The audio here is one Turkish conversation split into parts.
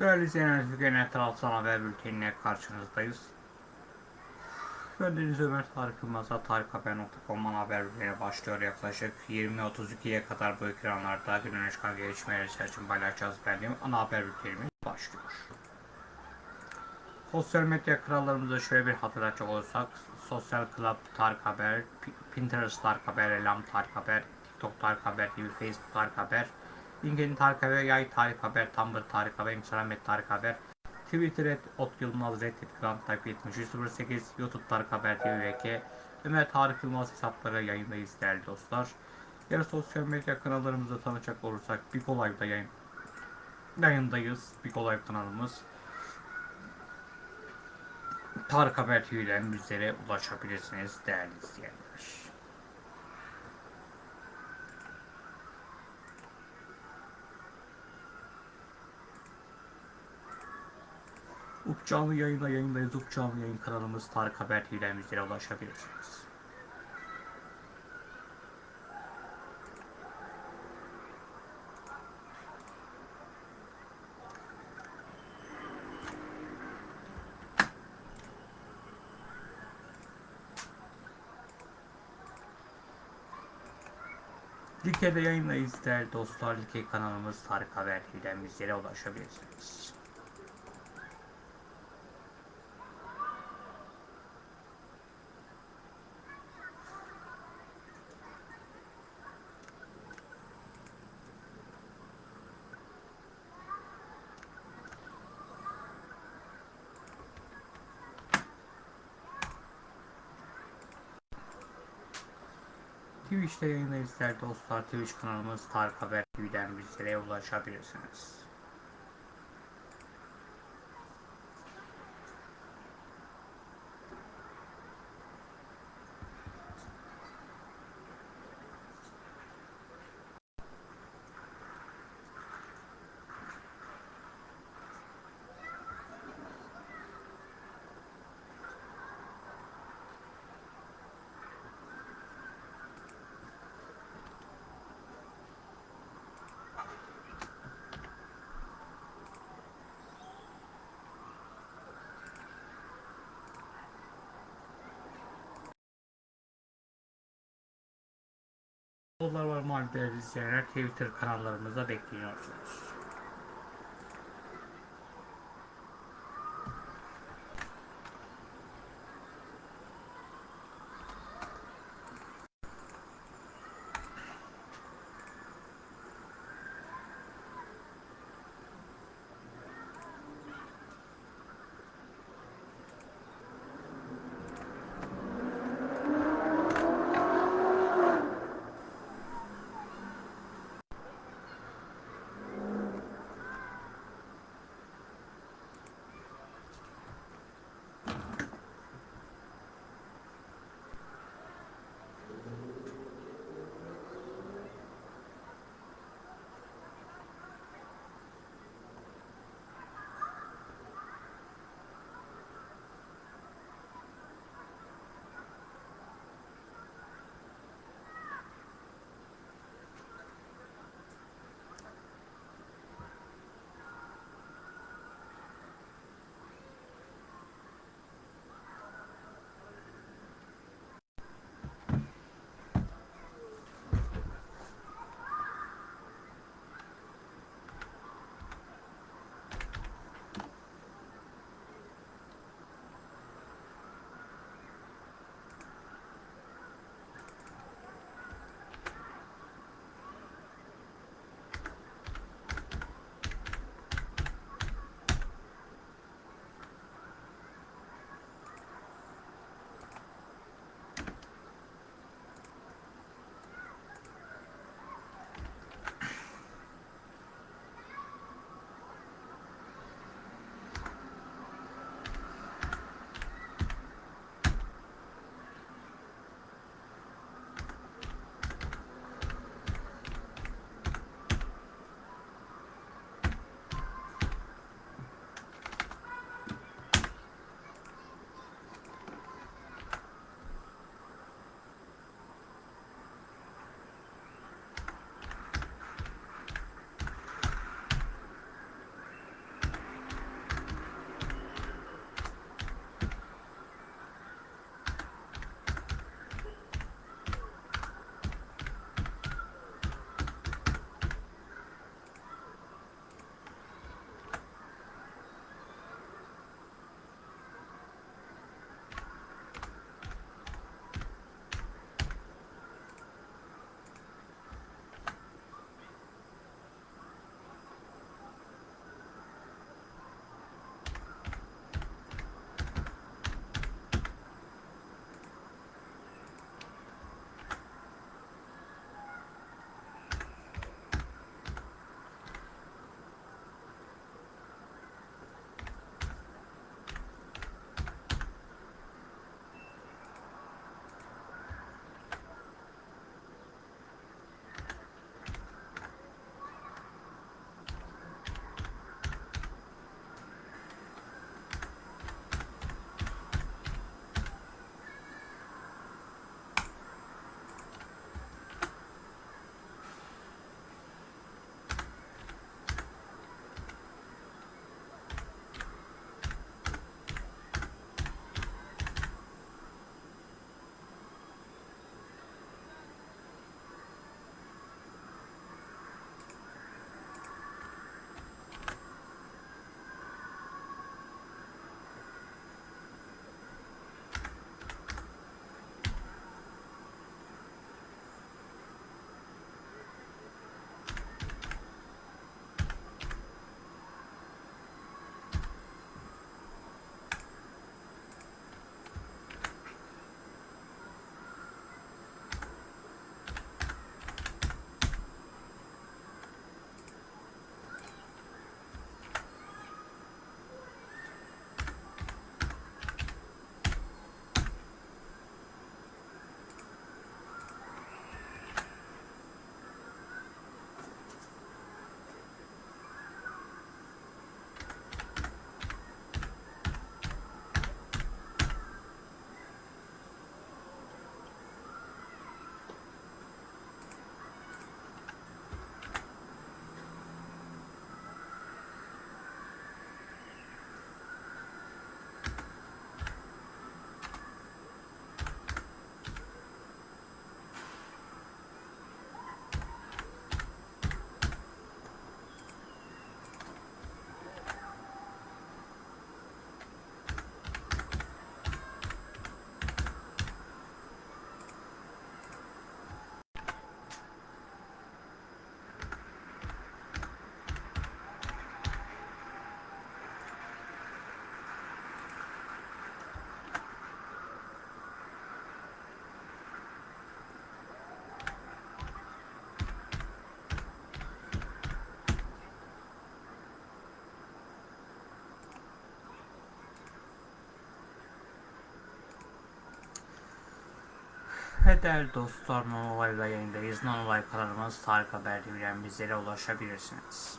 Değerli izleyenler, Türkiye'nin tarafsal haber bültenine karşınızdayız. Deniz Ömer Tarık Yılmaz'a tarikhaber.com'dan haber bülteni başlıyor. Yaklaşık 20.32'ye kadar bu ekranlarda günün çıkan gelişmeleri için paylaşacağız benim ana haber bültenimiz başlıyor. Sosyal medya krallarımıza şöyle bir hatırlatacak olursak Sosyal Club Tarık Haber, Pinterest Tarık Haber, Elam Tarık Haber, TikTok Tarık Haber gibi Facebook Tarık Haber, LinkedIn Tarık Haber, Yay Tarık Haber, Tumblr Tarık Haber, Instagram et Tarık Haber, Twitter et Ot Yılmaz Reddit Grand Type 7308, YouTube Tarık Haber TV VK, Ömer Tarık Yılmaz hesapları yayındayız değerli dostlar. Diğer sosyal medya kanallarımızı tanıcak olursak Big Olay'da yayın, yayındayız. Big Olay kanalımız. Tarık Haber TV'den bizlere ulaşabilirsiniz değerli izleyenler. Canlı yayında yayındayız. Up canlı yayın kanalımız Tarık Haber TV'den bizlere ulaşabilirsiniz. Like'de yayındayız değerli dostlar. Like kanalımız Tarık Haber TV'den bizlere ulaşabilirsiniz. Twitch'te yayındayız değerli dostlar. Twitch kanalımız Tarık Haber TV'den bizlere ulaşabilirsiniz. Dolar var mal değerli izleyenler Twitter kanallarımıza bekliyorsunuz. Değerli dostlar, Non-Olay'la yayındayız. Non-Olay kanalımız Tarık Haber TV'den bizlere ulaşabilirsiniz.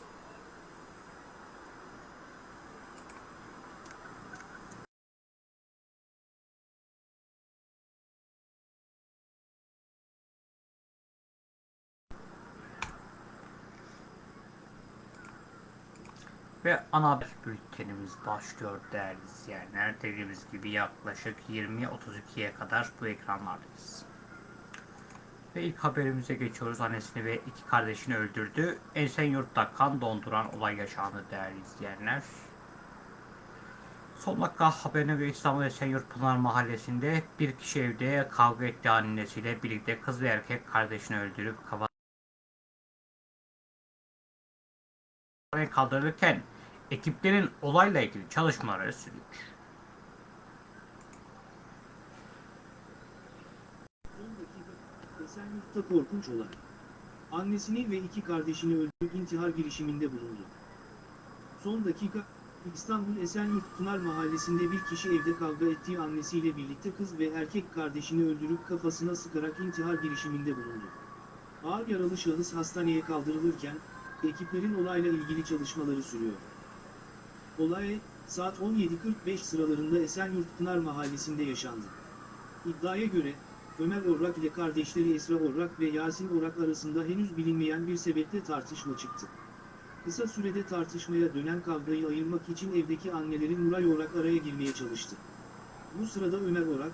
Ve ana haber bültenimiz başlıyor değerli izleyenler. Dediğimiz gibi yaklaşık 20.32'ye kadar bu ekranlardayız. Ve ilk haberimize geçiyoruz. Annesini ve iki kardeşini öldürdü. Esenyurt'ta kan donduran olay yaşandı değerli izleyenler. Son dakika haberine göre İstanbul Esenyurt Pınar Mahallesi'nde bir kişi evde kavga etti annesiyle birlikte kız ve erkek kardeşini öldürüp kafa kaldırırken ekiplerin olayla ilgili çalışmaları sürüyor. Son dakika, Esenyurt'ta korkunç olay. Annesini ve iki kardeşini öldürüp intihar girişiminde bulundu. Son dakika, İstanbul Esenyurt Pınar Mahallesi'nde bir kişi evde kavga ettiği annesiyle birlikte kız ve erkek kardeşini öldürüp kafasına sıkarak intihar girişiminde bulundu. Ağır yaralı şahıs hastaneye kaldırılırken, ekiplerin olayla ilgili çalışmaları sürüyor. Olay, saat 17.45 sıralarında Esenyurt Pınar Mahallesi'nde yaşandı. İddiaya göre, Ömer Orrak ile kardeşleri Esra Orrak ve Yasin Orrak arasında henüz bilinmeyen bir sebeple tartışma çıktı. Kısa sürede tartışmaya dönen kavgayı ayırmak için evdeki anneleri Nuray Orrak araya girmeye çalıştı. Bu sırada Ömer Orrak,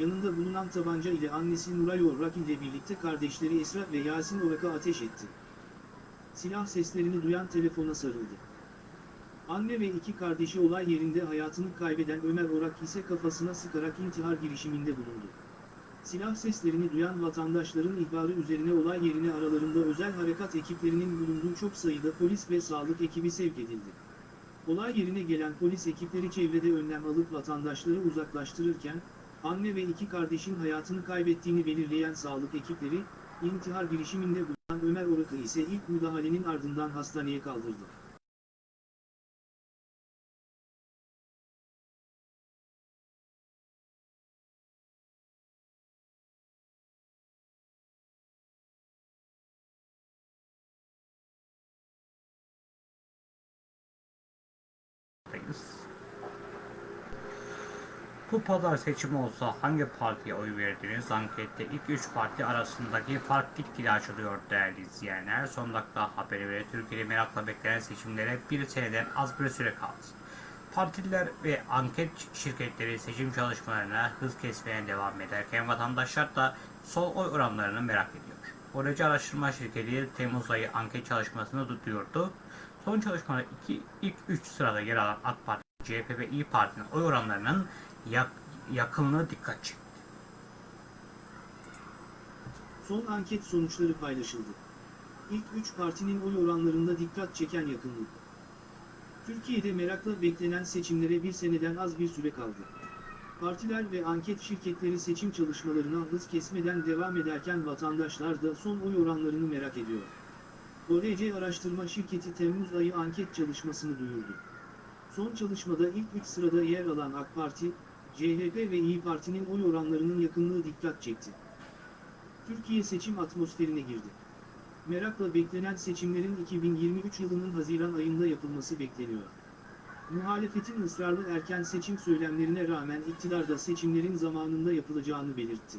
yanında bulunan tabanca ile annesi Nuray Orrak ile birlikte kardeşleri Esra ve Yasin Orrak'a ateş etti. Silah seslerini duyan telefona sarıldı. Anne ve iki kardeşi olay yerinde hayatını kaybeden Ömer Orak ise kafasına sıkarak intihar girişiminde bulundu. Silah seslerini duyan vatandaşların ihbarı üzerine olay yerine aralarında özel harekat ekiplerinin bulunduğu çok sayıda polis ve sağlık ekibi sevk edildi. Olay yerine gelen polis ekipleri çevrede önlem alıp vatandaşları uzaklaştırırken, anne ve iki kardeşin hayatını kaybettiğini belirleyen sağlık ekipleri, intihar girişiminde bulunan Ömer Orak'ı ise ilk müdahalenin ardından hastaneye kaldırdı. Bu pazar seçimi olsa hangi partiye oy verdiniz? Ankette ilk 3 parti arasındaki fark gitgide açılıyor değerli izleyenler. Son dakika haberi ve Türkiye'de merakla beklenen seçimlere bir seneden az bir süre kaldı. Partililer ve anket şirketleri seçim çalışmalarına hız kesmeye devam ederken vatandaşlar da sol oy oranlarını merak ediyor. Böylece araştırma şirketi Temmuz ayı anket çalışmasını duyurdu. Son çalışmada iki, ilk 3 sırada yer alan AK Parti, CHP ve İyi Parti'nin oy oranlarının yak, yakınlığı dikkat çekti. Son anket sonuçları paylaşıldı. İlk 3 partinin oy oranlarında dikkat çeken yakınlık. Türkiye'de merakla beklenen seçimlere bir seneden az bir süre kaldı. Partiler ve anket şirketleri seçim çalışmalarına hız kesmeden devam ederken vatandaşlar da son oy oranlarını merak ediyor. ORC Araştırma Şirketi Temmuz ayı anket çalışmasını duyurdu. Son çalışmada ilk 3 sırada yer alan AK Parti, CHP ve İyi Parti'nin oy oranlarının yakınlığı dikkat çekti. Türkiye seçim atmosferine girdi. Merakla beklenen seçimlerin 2023 yılının Haziran ayında yapılması bekleniyor. Muhalefetin ısrarlı erken seçim söylemlerine rağmen iktidar da seçimlerin zamanında yapılacağını belirtti.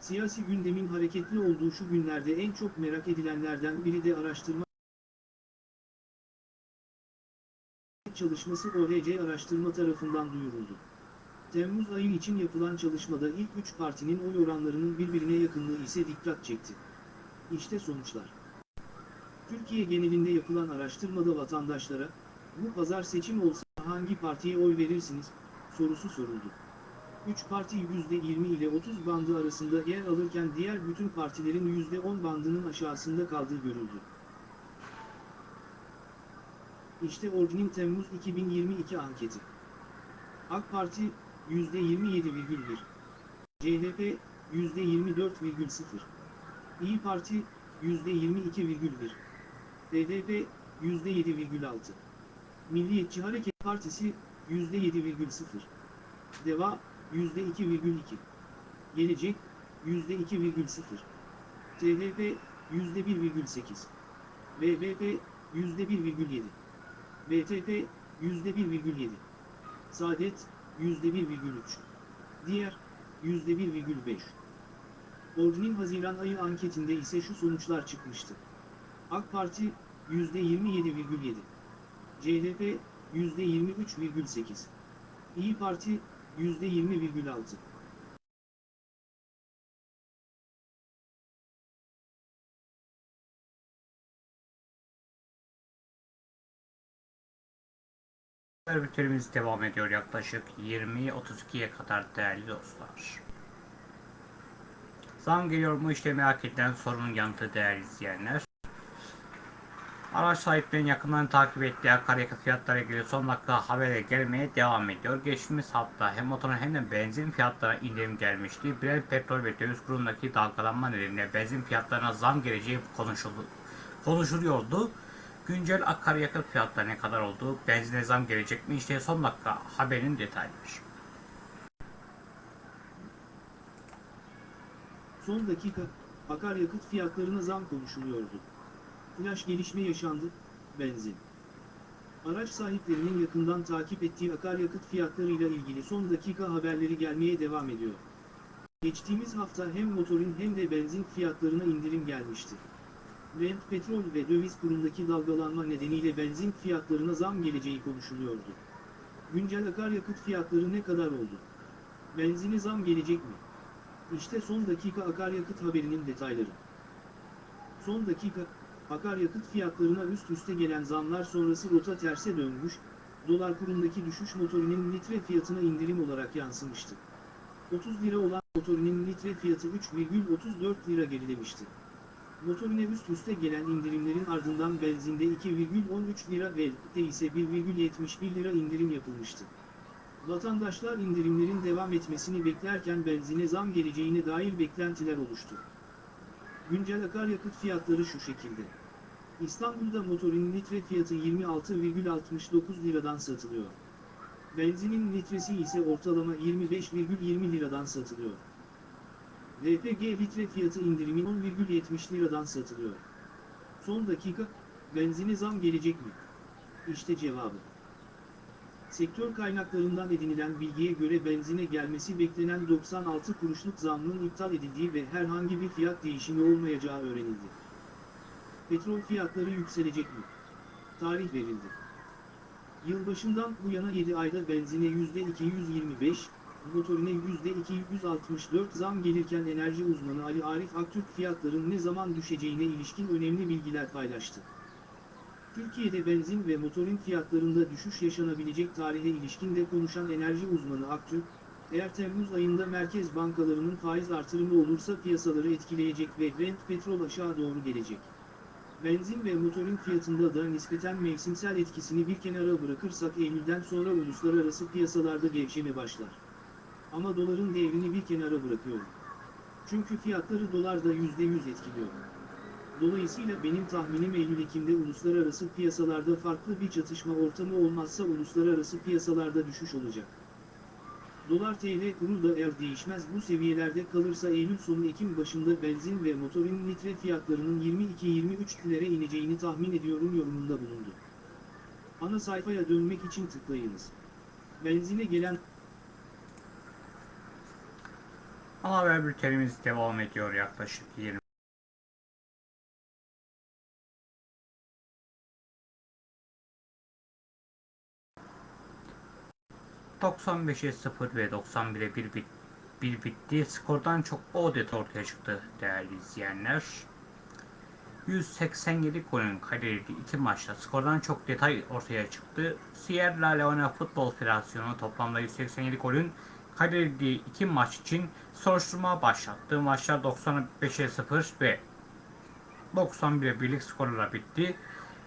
Siyasi gündemin hareketli olduğu şu günlerde en çok merak edilenlerden biri de araştırma çalışması OHC araştırma tarafından duyuruldu. Temmuz ayı için yapılan çalışmada ilk 3 partinin oy oranlarının birbirine yakınlığı ise dikkat çekti. İşte sonuçlar. Türkiye genelinde yapılan araştırmada vatandaşlara, bu pazar seçim olsa hangi partiye oy verirsiniz, sorusu soruldu. 3 parti %20 ile 30 bandı arasında yer alırken diğer bütün partilerin %10 bandının aşağısında kaldığı görüldü. İşte Org'nin Temmuz 2022 anketi. AK Parti %27,1 CHP %24,0 İyi Parti %22,1 BDP %7,6 Milliyetçi Hareket Partisi %7,0 Deva %2,2 Gelecek %2,0, THP %1,8, VBP %1,7, BTP %1,7, Saadet %1,3, Diğer %1,5. Ordinin Haziran ayı anketinde ise şu sonuçlar çıkmıştı. AK Parti %27,7, CHP %23,8, İyi Parti %20,6. Bültenimiz devam ediyor yaklaşık 20.32'ye kadar değerli dostlar. Zam geliyor mu işte merak edilen sorunun yanıtı değerli izleyenler. Araç sahiplerinin yakından takip ettiği akaryakıt fiyatları ilgili son dakika habere gelmeye devam ediyor. Geçtiğimiz hafta hem motorun hem de benzin fiyatlarına indirim gelmişti. Brent petrol ve döviz kurundaki dalgalanma nedeniyle benzin fiyatlarına zam geleceği konuşuldu, konuşuluyordu. Güncel akaryakıt fiyatları ne kadar oldu? Benzine zam gelecek mi? İşte son dakika haberin detayları. Son dakika, akaryakıt fiyatlarına zam konuşuluyordu. Flash gelişme yaşandı, benzin. Araç sahiplerinin yakından takip ettiği akaryakıt fiyatlarıyla ilgili son dakika haberleri gelmeye devam ediyor. Geçtiğimiz hafta hem motorin hem de benzin fiyatlarına indirim gelmişti. Brent petrol ve döviz kurundaki dalgalanma nedeniyle benzin fiyatlarına zam geleceği konuşuluyordu. Güncel akaryakıt fiyatları ne kadar oldu? Benzine zam gelecek mi? İşte son dakika akaryakıt haberinin detayları. Son dakika, akaryakıt fiyatlarına üst üste gelen zamlar sonrası rota terse dönmüş, dolar kurundaki düşüş motorinin litre fiyatına indirim olarak yansımıştı. 30 lira olan motorinin litre fiyatı 3,34 lira gerilemişti. Motorine üst üste gelen indirimlerin ardından benzinde 2,13 lira ve de ise 1,71 lira indirim yapılmıştı. Vatandaşlar indirimlerin devam etmesini beklerken benzine zam geleceğine dair beklentiler oluştu. Güncel akaryakıt fiyatları şu şekilde. İstanbul'da motorin litre fiyatı 26,69 liradan satılıyor. Benzinin litresi ise ortalama 25,20 liradan satılıyor. LPG litre fiyatı indirimin 10,70 liradan satılıyor. Son dakika, benzine zam gelecek mi? İşte cevabı. Sektör kaynaklarından edinilen bilgiye göre benzine gelmesi beklenen 96 kuruşluk zammın iptal edildiği ve herhangi bir fiyat değişimi olmayacağı öğrenildi. Petrol fiyatları yükselecek mi? Tarih verildi. Yılbaşından bu yana 7 ayda benzine %225, motorine %264 zam gelirken enerji uzmanı Ali Arif Aktürk fiyatların ne zaman düşeceğine ilişkin önemli bilgiler paylaştı. Türkiye'de benzin ve motorin fiyatlarında düşüş yaşanabilecek tarihe ilişkin de konuşan enerji uzmanı Aktürk, eğer Temmuz ayında merkez bankalarının faiz artırımı olursa piyasaları etkileyecek ve Brent petrol aşağı doğru gelecek. Benzin ve motorin fiyatında da nispeten mevsimsel etkisini bir kenara bırakırsak Eylül'den sonra uluslararası piyasalarda gevşeme başlar. Ama doların değerini bir kenara bırakıyorum. Çünkü fiyatları dolarda %100 etkiliyor. Dolayısıyla benim tahminim Eylül-Ekim'de uluslararası piyasalarda farklı bir çatışma ortamı olmazsa uluslararası piyasalarda düşüş olacak. Dolar TL kuru da eğer değişmez bu seviyelerde kalırsa Eylül sonu Ekim başında benzin ve motorin litre fiyatlarının 22-23 liraya ineceğini tahmin ediyorum yorumunda bulundu. Ana sayfaya dönmek için tıklayınız. Benzine gelen Ana haber bültenimiz devam ediyor yaklaşık 20. ...95'e 0 ve 91'e 1 bit, bir bitti. Skordan çok adet ortaya çıktı değerli izleyenler. 187 golün kaydedildiği iki maçta skordan çok detay ortaya çıktı. Sierra Leone Futbol Federasyonu toplamda 187 golün kaydedildiği iki maç için soruşturma başlattı. Maçlar 95'e 0 ve 91'e birlik skorlarla bitti.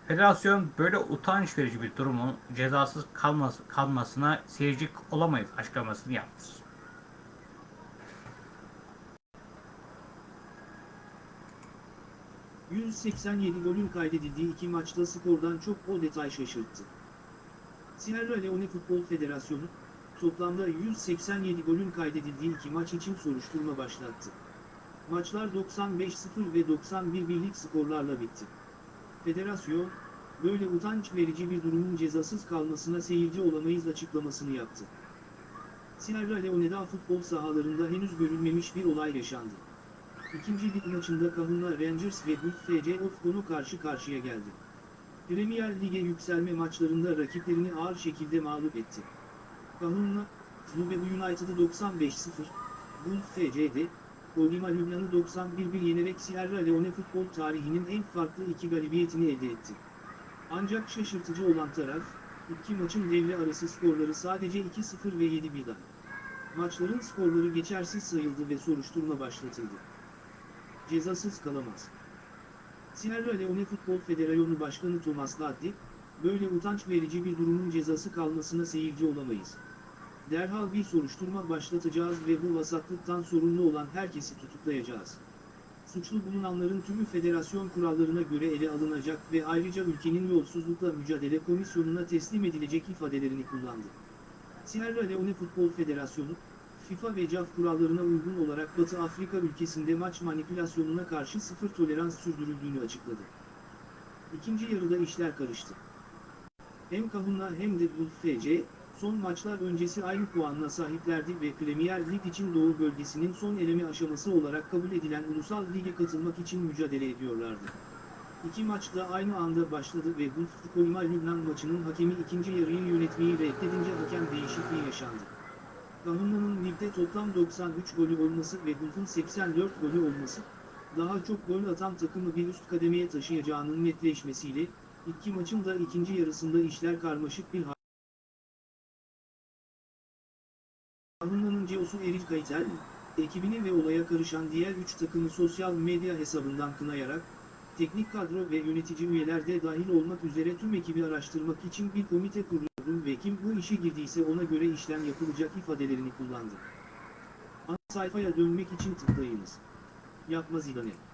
Federasyon böyle utanç verici bir durumun cezasız kalması, kalmasına seyirci olamayız açıklamasını yaptı. ...187 golün kaydedildiği iki maçta skordan çok o detay şaşırttı. Sierra Leone Futbol Federasyonu, toplamda 187 golün kaydedildiği iki maç için soruşturma başlattı. Maçlar 95-0 ve 91 birlik skorlarla bitti. Federasyon, böyle utanç verici bir durumun cezasız kalmasına seyirci olamayız açıklamasını yaptı. Sierra Leone'da futbol sahalarında henüz görülmemiş bir olay yaşandı. İkinci lig maçında Kahuna Rangers ve Buff FC Ofcon'u karşı karşıya geldi. Premier Lig'e yükselme maçlarında rakiplerini ağır şekilde mağlup etti. Kahuna, Lube United'ı 95-0, Buff FC'de, Kolima Lübnan'ı 91-1 yenerek Sierra Leone futbol tarihinin en farklı iki galibiyetini elde etti. Ancak şaşırtıcı olan taraf, iki maçın devre arası skorları sadece 2-0 ve 7-1'den. Maçların skorları geçersiz sayıldı ve soruşturma başlatıldı. Cezasız kalamaz. Sierra Leone Futbol Federasyonu Başkanı Thomas Laddi, böyle utanç verici bir durumun cezası kalmasına seyirci olamayız. Derhal bir soruşturma başlatacağız ve bu vasatlıktan sorumlu olan herkesi tutuklayacağız. Suçlu bulunanların tümü federasyon kurallarına göre ele alınacak ve ayrıca ülkenin yolsuzlukla mücadele komisyonuna teslim edilecek ifadelerini kullandı. Sierra Leone Futbol Federasyonu, FIFA ve CAF kurallarına uygun olarak Batı Afrika ülkesinde maç manipülasyonuna karşı sıfır tolerans sürdürüldüğünü açıkladı. İkinci yarıda işler karıştı. Hem Kahuna hem de Buff FC, son maçlar öncesi aynı puanla sahiplerdi ve Premier Lig için Doğu bölgesinin son eleme aşaması olarak kabul edilen Ulusal Lig'e katılmak için mücadele ediyorlardı. İki maç da aynı anda başladı ve Buff Kolima Lübnan maçının hakemi ikinci yarıyı yönetmeyi reddedince hakem değişikliği yaşandı. Kahuna'nın ligde toplam 93 golü olması ve Buff'un 84 golü olması, daha çok gol atan takımı bir üst kademeye taşıyacağının netleşmesiyle, iki maçın da ikinci yarısında işler karmaşık bir hal. Kahuna'nın CEO'su Eril Kaytel, ekibini ve olaya karışan diğer üç takımı sosyal medya hesabından kınayarak, teknik kadro ve yönetici üyeler de dahil olmak üzere tüm ekibi araştırmak için bir komite kuruyorum ve kim bu işe girdiyse ona göre işlem yapılacak ifadelerini kullandı. Ana sayfaya dönmek için tıklayınız. Yapma Zidane.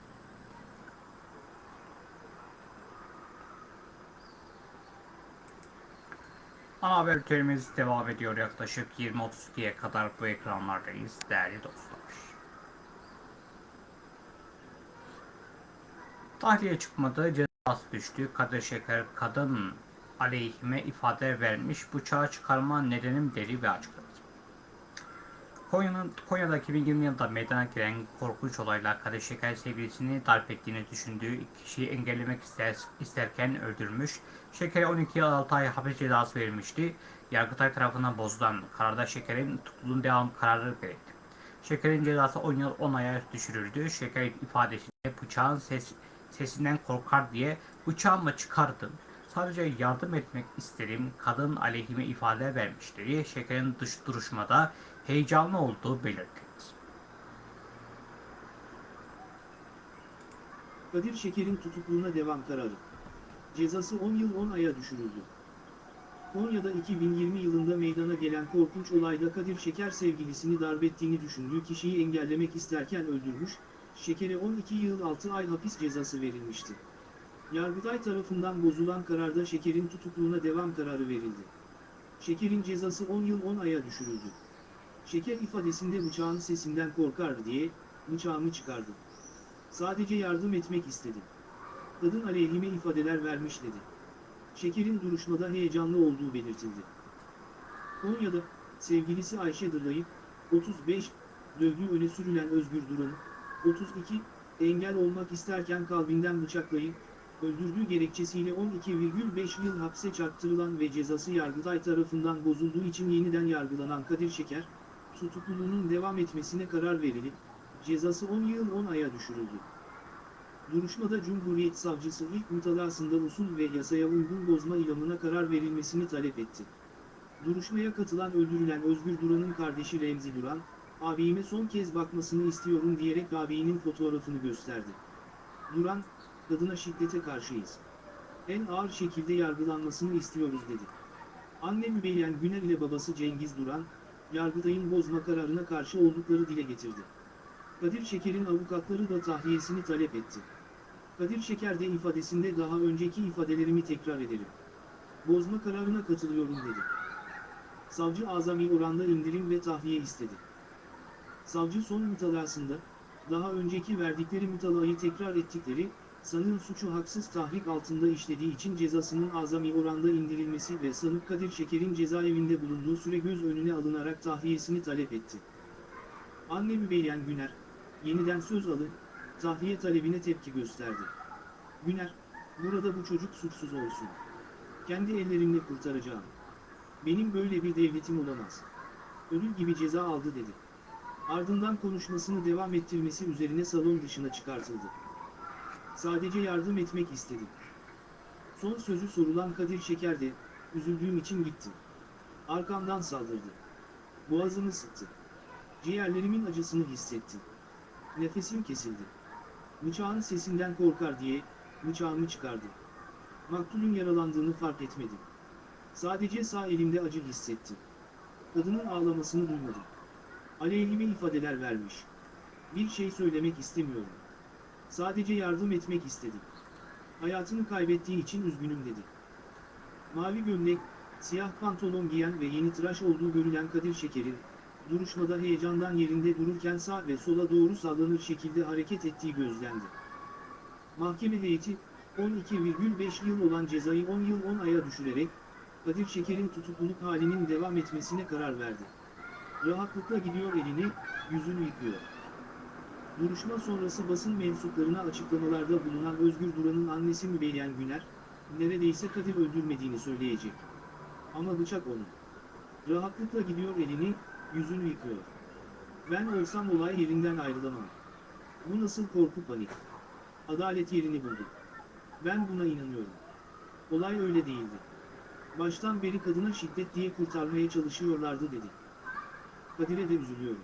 Ana haber bültenimiz devam ediyor yaklaşık 20.32'ye kadar bu ekranlardayız değerli dostlar. Tahliye çıkmadı, cezası düştü. Kadir Şeker kadın aleyhime ifade vermiş. Bıçağı çıkarma nedenim deli ve açıkladı. Konya'nın, Konya'da 2020 yılında meydana gelen korkunç olayla Kadir Şeker sevgilisini darp ettiğini düşündüğü kişiyi engellemek ister, isterken öldürmüş. Şeker'e 12 yıl 6 ay hapis cezası verilmişti. Yargıtay tarafından bozulan kararda Şeker'in tutukluluğun devam kararı verildi. Şeker'in cezası 10 yıl 10 aya düşürüldü. Şeker ifadesinde bıçağın ses, sesinden korkar diye bıçağımı çıkardım. Sadece yardım etmek istedim. Kadın aleyhime ifade vermişleri Şeker'in dış duruşmada heyecanlı olduğu belirtildi. Kadir Şeker'in tutukluğuna devam kararı. Cezası 10 yıl 10 aya düşürüldü. Konya'da 2020 yılında meydana gelen korkunç olayda Kadir Şeker sevgilisini darbettiğini düşündüğü kişiyi engellemek isterken öldürmüş, Şeker'e 12 yıl 6 ay hapis cezası verilmişti. Yargıtay tarafından bozulan kararda Şeker'in tutukluğuna devam kararı verildi. Şeker'in cezası 10 yıl 10 aya düşürüldü. Şeker ifadesinde bıçağın sesinden korkar diye, bıçağımı çıkardım. Sadece yardım etmek istedim. Kadın aleyhime ifadeler vermiş dedi. Şeker'in duruşmada heyecanlı olduğu belirtildi. Konya'da, sevgilisi Ayşe Dırlay'ı, 35, dövdüğü öne sürülen Özgür Duran'ı, 32, engel olmak isterken kalbinden bıçaklayıp, öldürdüğü gerekçesiyle 12,5 yıl hapse çarptırılan ve cezası Yargıtay tarafından bozulduğu için yeniden yargılanan Kadir Şeker, tutukluluğunun devam etmesine karar verilip, cezası 10 yıl 10 aya düşürüldü. Duruşmada Cumhuriyet Savcısı ilk mütalasında usul ve yasaya uygun bozma ilamına karar verilmesini talep etti. Duruşmaya katılan öldürülen Özgür Duran'ın kardeşi Remzi Duran, abime son kez bakmasını istiyorum diyerek abinin fotoğrafını gösterdi. Duran, kadına şiddete karşıyız. En ağır şekilde yargılanmasını istiyoruz dedi. Anne Mübeyyen Güner ile babası Cengiz Duran, Yargıtay'ın bozma kararına karşı oldukları dile getirdi. Kadir Şeker'in avukatları da tahliyesini talep etti. Kadir Şeker de ifadesinde daha önceki ifadelerimi tekrar ederim. Bozma kararına katılıyorum dedi. Savcı azami oranda indirim ve tahliye istedi. Savcı son mütalasında, daha önceki verdikleri mütalayı tekrar ettikleri, sanığın suçu haksız tahrik altında işlediği için cezasının azami oranda indirilmesi ve sanık Kadir Şeker'in cezaevinde bulunduğu süre göz önüne alınarak tahliyesini talep etti. Anne Mübeyyen Güner, yeniden söz alıp, tahliye talebine tepki gösterdi. Güner, burada bu çocuk suçsuz olsun. Kendi ellerimle kurtaracağım. Benim böyle bir devletim olamaz. Ölür gibi ceza aldı dedi. Ardından konuşmasını devam ettirmesi üzerine salon dışına çıkartıldı. Sadece yardım etmek istedim. Son sözü sorulan Kadir Şeker de, üzüldüğüm için gittim. Arkamdan saldırdı. Boğazımı sıktı. Ciğerlerimin acısını hissettim. Nefesim kesildi. Bıçağın sesinden korkar diye, bıçağımı çıkardım. Maktulün yaralandığını fark etmedim. Sadece sağ elimde acı hissettim. Kadının ağlamasını duymadım. Aleyhime ifadeler vermiş. Bir şey söylemek istemiyorum. Sadece yardım etmek istedim. Hayatını kaybettiği için üzgünüm dedi. Mavi gömlek, siyah pantolon giyen ve yeni tıraş olduğu görülen Kadir Şeker'in, duruşmada heyecandan yerinde dururken sağ ve sola doğru sallanır şekilde hareket ettiği gözlendi. Mahkeme heyeti, 12,5 yıl olan cezayı 10 yıl 10 aya düşürerek, Kadir Şeker'in tutukluluk halinin devam etmesine karar verdi. Rahatlıkla gidiyor elini, yüzünü yıkıyor. Duruşma sonrası basın mensuplarına açıklamalarda bulunan Özgür Duran'ın annesi Mübeyyen Güner, neredeyse Kadir öldürmediğini söyleyecek. Ama bıçak onun. Rahatlıkla gidiyor elini, yüzünü yıkıyor. Ben olsam olay yerinden ayrılamam. Bu nasıl korku panik? Adalet yerini buldu. Ben buna inanıyorum. Olay öyle değildi. Baştan beri kadına şiddet diye kurtarmaya çalışıyorlardı dedi. Kadir'e de üzülüyorum.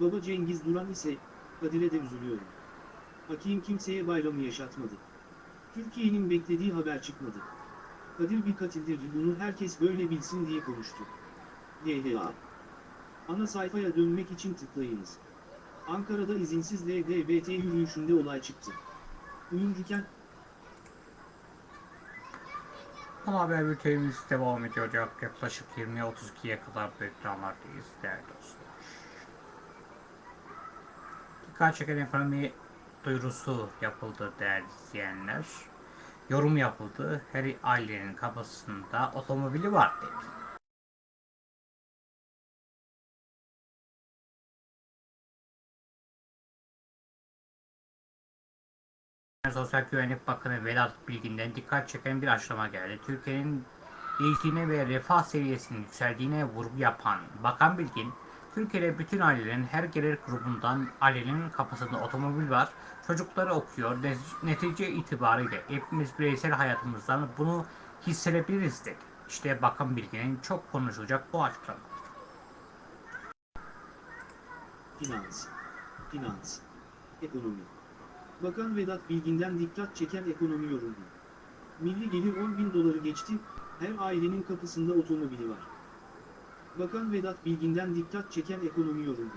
Baba Cengiz Duran ise, Kadir'e de üzülüyorum. Hakim kimseye bayramı yaşatmadı. Türkiye'nin beklediği haber çıkmadı. Kadir bir katildir bunu herkes böyle bilsin diye konuştu. DHA Ana sayfaya dönmek için tıklayınız. Ankara'da izinsiz LGBT yürüyüşünde olay çıktı. Uyumcuken Ana haber bültenimiz devam ediyor. Yaklaşık 20'ye 32'ye kadar bu ekranlardayız değerli dostlar. Dikkat çeken ekonomi duyurusu yapıldı değerli izleyenler. Yorum yapıldı. Her ailenin kapısında otomobili var dedi. Sosyal Güvenlik Bakanı Vedat Bilgin'den dikkat çeken bir açıklama geldi. Türkiye'nin eğitime ve refah seviyesinin yükseldiğine vurgu yapan Bakan Bilgin, Türkiye'de bütün ailelerin her gelir grubundan ailenin kapısında otomobil var, çocukları okuyor, Ne- netice itibariyle hepimiz bireysel hayatımızdan bunu hissedebiliriz dedi. İşte Bakan Bilgin'in çok konuşulacak bu açıklama. Finans, finans, ekonomi. Bakan Vedat Bilgin'den dikkat çeken ekonomi yorumu. Milli gelir 10 bin doları geçti, her ailenin kapısında otomobili var. Bakan Vedat Bilgin'den dikkat çeken ekonomi yorumu.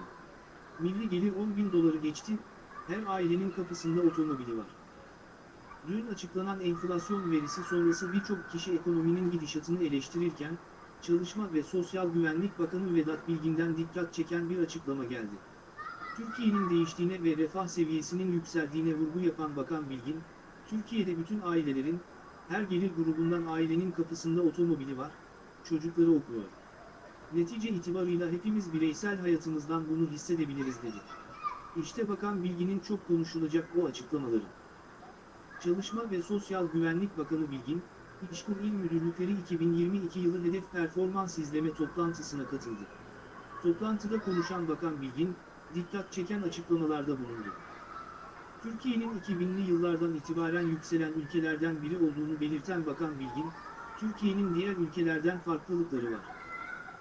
Milli gelir 10 bin doları geçti, her ailenin kapısında otomobili var. Dün açıklanan enflasyon verisi sonrası birçok kişi ekonominin gidişatını eleştirirken, Çalışma ve Sosyal Güvenlik Bakanı Vedat Bilgin'den dikkat çeken bir açıklama geldi. Türkiye'nin değiştiğine ve refah seviyesinin yükseldiğine vurgu yapan Bakan Bilgin, Türkiye'de bütün ailelerin, her gelir grubundan ailenin kapısında otomobili var, çocukları okuyor. Netice itibarıyla hepimiz bireysel hayatımızdan bunu hissedebiliriz dedi. İşte Bakan Bilgin'in çok konuşulacak o açıklamaları. Çalışma ve Sosyal Güvenlik Bakanı Bilgin, İşkur İl Müdürlükleri 2022 yılı hedef performans izleme toplantısına katıldı. Toplantıda konuşan Bakan Bilgin, dikkat çeken açıklamalarda bulundu. Türkiye'nin 2000'li yıllardan itibaren yükselen ülkelerden biri olduğunu belirten Bakan Bilgin, Türkiye'nin diğer ülkelerden farklılıkları var.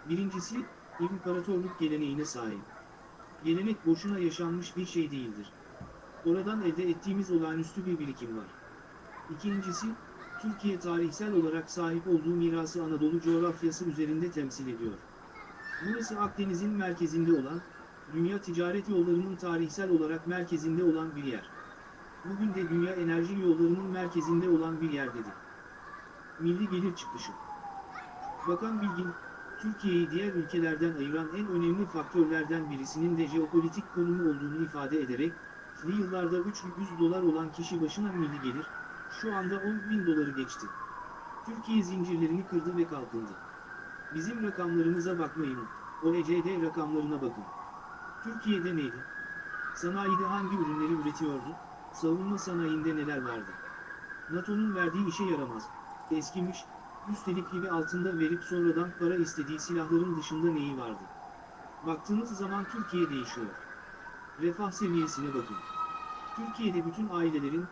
Birincisi, imparatorluk geleneğine sahip. Gelenek boşuna yaşanmış bir şey değildir. Oradan elde ettiğimiz olağanüstü bir birikim var. İkincisi, Türkiye tarihsel olarak sahip olduğu mirası Anadolu coğrafyası üzerinde temsil ediyor. Burası Akdeniz'in merkezinde olan, dünya ticaret yollarının tarihsel olarak merkezinde olan bir yer. Bugün de dünya enerji yollarının merkezinde olan bir yer dedi. Milli gelir çıkışı. Bakan Bilgin, Türkiye'yi diğer ülkelerden ayıran en önemli faktörlerden birisinin de jeopolitik konumu olduğunu ifade ederek, "Li yıllarda 300 dolar olan kişi başına milli gelir, şu anda 10 bin doları geçti. Türkiye zincirlerini kırdı ve kalkındı. Bizim rakamlarımıza bakmayın, OECD rakamlarına bakın. Türkiye'de neydi? Sanayide hangi ürünleri üretiyordu? Savunma sanayinde neler vardı? NATO'nun verdiği işe yaramaz. Eskimiş, üstelik gibi altında verip sonradan para istediği silahların dışında neyi vardı? Baktığınız zaman Türkiye değişiyor. Refah seviyesine bakın. Türkiye'de bütün ailelerin,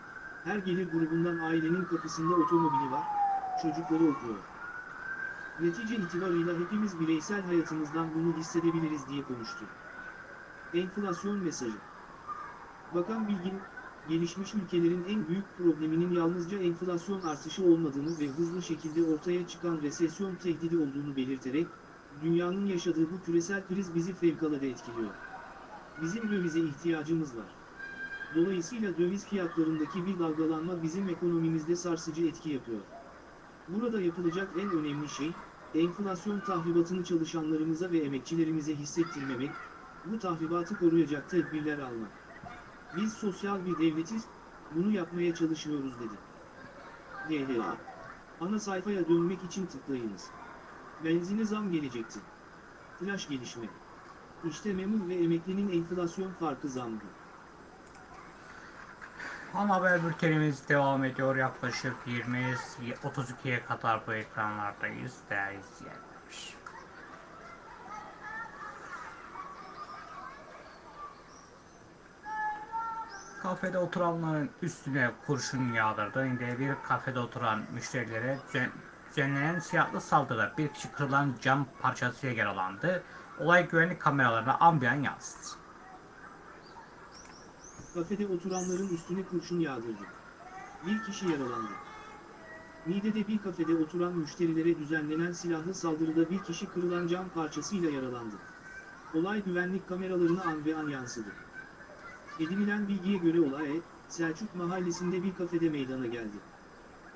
her gelir grubundan ailenin kapısında otomobili var, çocukları okuyor. Netice itibarıyla hepimiz bireysel hayatımızdan bunu hissedebiliriz diye konuştu. Enflasyon mesajı. Bakan Bilgin, gelişmiş ülkelerin en büyük probleminin yalnızca enflasyon artışı olmadığını ve hızlı şekilde ortaya çıkan resesyon tehdidi olduğunu belirterek, dünyanın yaşadığı bu küresel kriz bizi fevkalade etkiliyor. Bizim dövize ihtiyacımız var. Dolayısıyla döviz fiyatlarındaki bir dalgalanma bizim ekonomimizde sarsıcı etki yapıyor. Burada yapılacak en önemli şey, enflasyon tahribatını çalışanlarımıza ve emekçilerimize hissettirmemek, bu tahribatı koruyacak tedbirler almak. Biz sosyal bir devletiz, bunu yapmaya çalışıyoruz dedi. DHA. Ana sayfaya dönmek için tıklayınız. Benzine zam gelecekti. Flash gelişme. İşte memur ve emeklinin enflasyon farkı zamdı. Ana haber bültenimiz devam ediyor. Yaklaşık 20-32'ye kadar bu ekranlardayız değerli izleyenler. Kafede oturanların üstüne kurşun yağdırdı. İndiye bir kafede oturan müşterilere düzen- düzenlenen silahlı saldırıda bir kişi kırılan cam parçasıyla yaralandı. Olay güvenlik kameralarına ambiyan yansıdı. Kafede oturanların üstüne kurşun yağdırdı. Bir kişi yaralandı. Niğde'de bir kafede oturan müşterilere düzenlenen silahlı saldırıda bir kişi kırılan cam parçasıyla yaralandı. Olay güvenlik kameralarına an ve an yansıdı. Edinilen bilgiye göre olay, Selçuk mahallesinde bir kafede meydana geldi.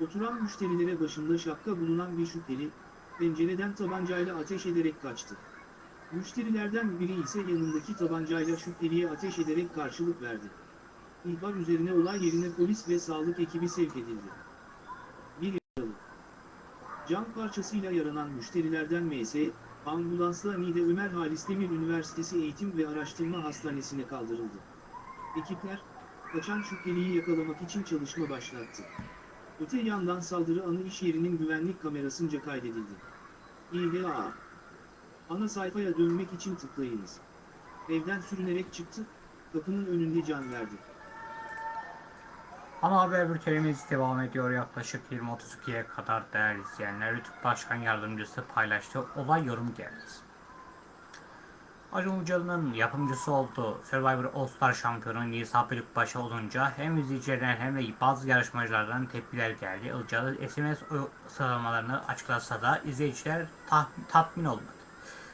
Oturan müşterilere başında şapka bulunan bir şüpheli, pencereden tabancayla ateş ederek kaçtı. Müşterilerden biri ise yanındaki tabancayla şüpheliye ateş ederek karşılık verdi. İhbar üzerine olay yerine polis ve sağlık ekibi sevk edildi. Bir yaralı. Cam parçasıyla yaranan müşterilerden MS, ambulansla Niğde Ömer Halis Demir Üniversitesi Eğitim ve Araştırma Hastanesi'ne kaldırıldı. Ekipler, kaçan şüpheliyi yakalamak için çalışma başlattı. Öte yandan saldırı anı iş yerinin güvenlik kamerasınca kaydedildi. İHA Ana sayfaya dönmek için tıklayınız. Evden sürünerek çıktı, kapının önünde can verdi. Ana haber bültenimiz devam ediyor yaklaşık 20-32'ye kadar değerli izleyenler. Rütük Başkan Yardımcısı paylaştı. Olay yorum geldi. Acun Ilıcalı'nın yapımcısı olduğu Survivor All Star şampiyonu Nisa Bölükbaşı olunca hem izleyicilerden hem de bazı yarışmacılardan tepkiler geldi. Ilıcalı SMS sıralamalarını açıklasa da izleyiciler tah- tatmin olmadı.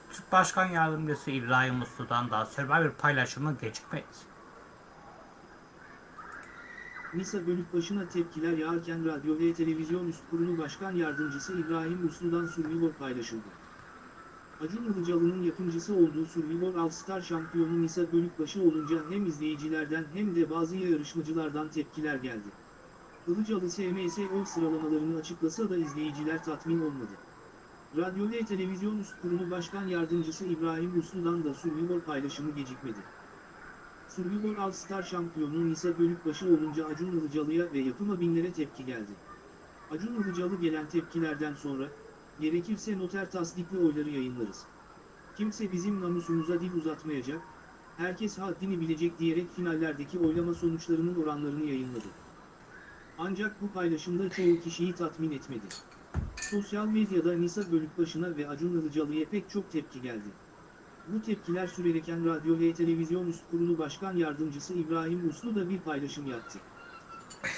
Türk Başkan Yardımcısı İbrahim Uslu'dan da Survivor paylaşımı gecikmedi. Nisa Bölükbaşı'na tepkiler yağarken radyo ve televizyon üst kurulu başkan yardımcısı İbrahim Uslu'dan Survivor paylaşıldı. Acun Ilıcalı'nın yapımcısı olduğu Survivor All Star şampiyonu Nisa Bölükbaşı olunca hem izleyicilerden hem de bazı yarışmacılardan tepkiler geldi. Ilıcalı SMS oy sıralamalarını açıklasa da izleyiciler tatmin olmadı. Radyo ve televizyon üst kurulu başkan yardımcısı İbrahim Uslu'dan da Survivor paylaşımı gecikmedi. Survivor All Star şampiyonu Nisa Bölükbaşı olunca Acun Ilıcalı'ya ve yapıma binlere tepki geldi. Acun Ilıcalı gelen tepkilerden sonra, gerekirse noter tasdikli oyları yayınlarız. Kimse bizim namusumuza dil uzatmayacak, herkes haddini bilecek diyerek finallerdeki oylama sonuçlarının oranlarını yayınladı. Ancak bu paylaşımda çoğu kişiyi tatmin etmedi. Sosyal medyada Nisa Bölükbaşı'na ve Acun Ilıcalı'ya pek çok tepki geldi. Bu tepkiler sürerken radyo ve televizyon üst kurulu başkan yardımcısı İbrahim Uslu da bir paylaşım yaptı.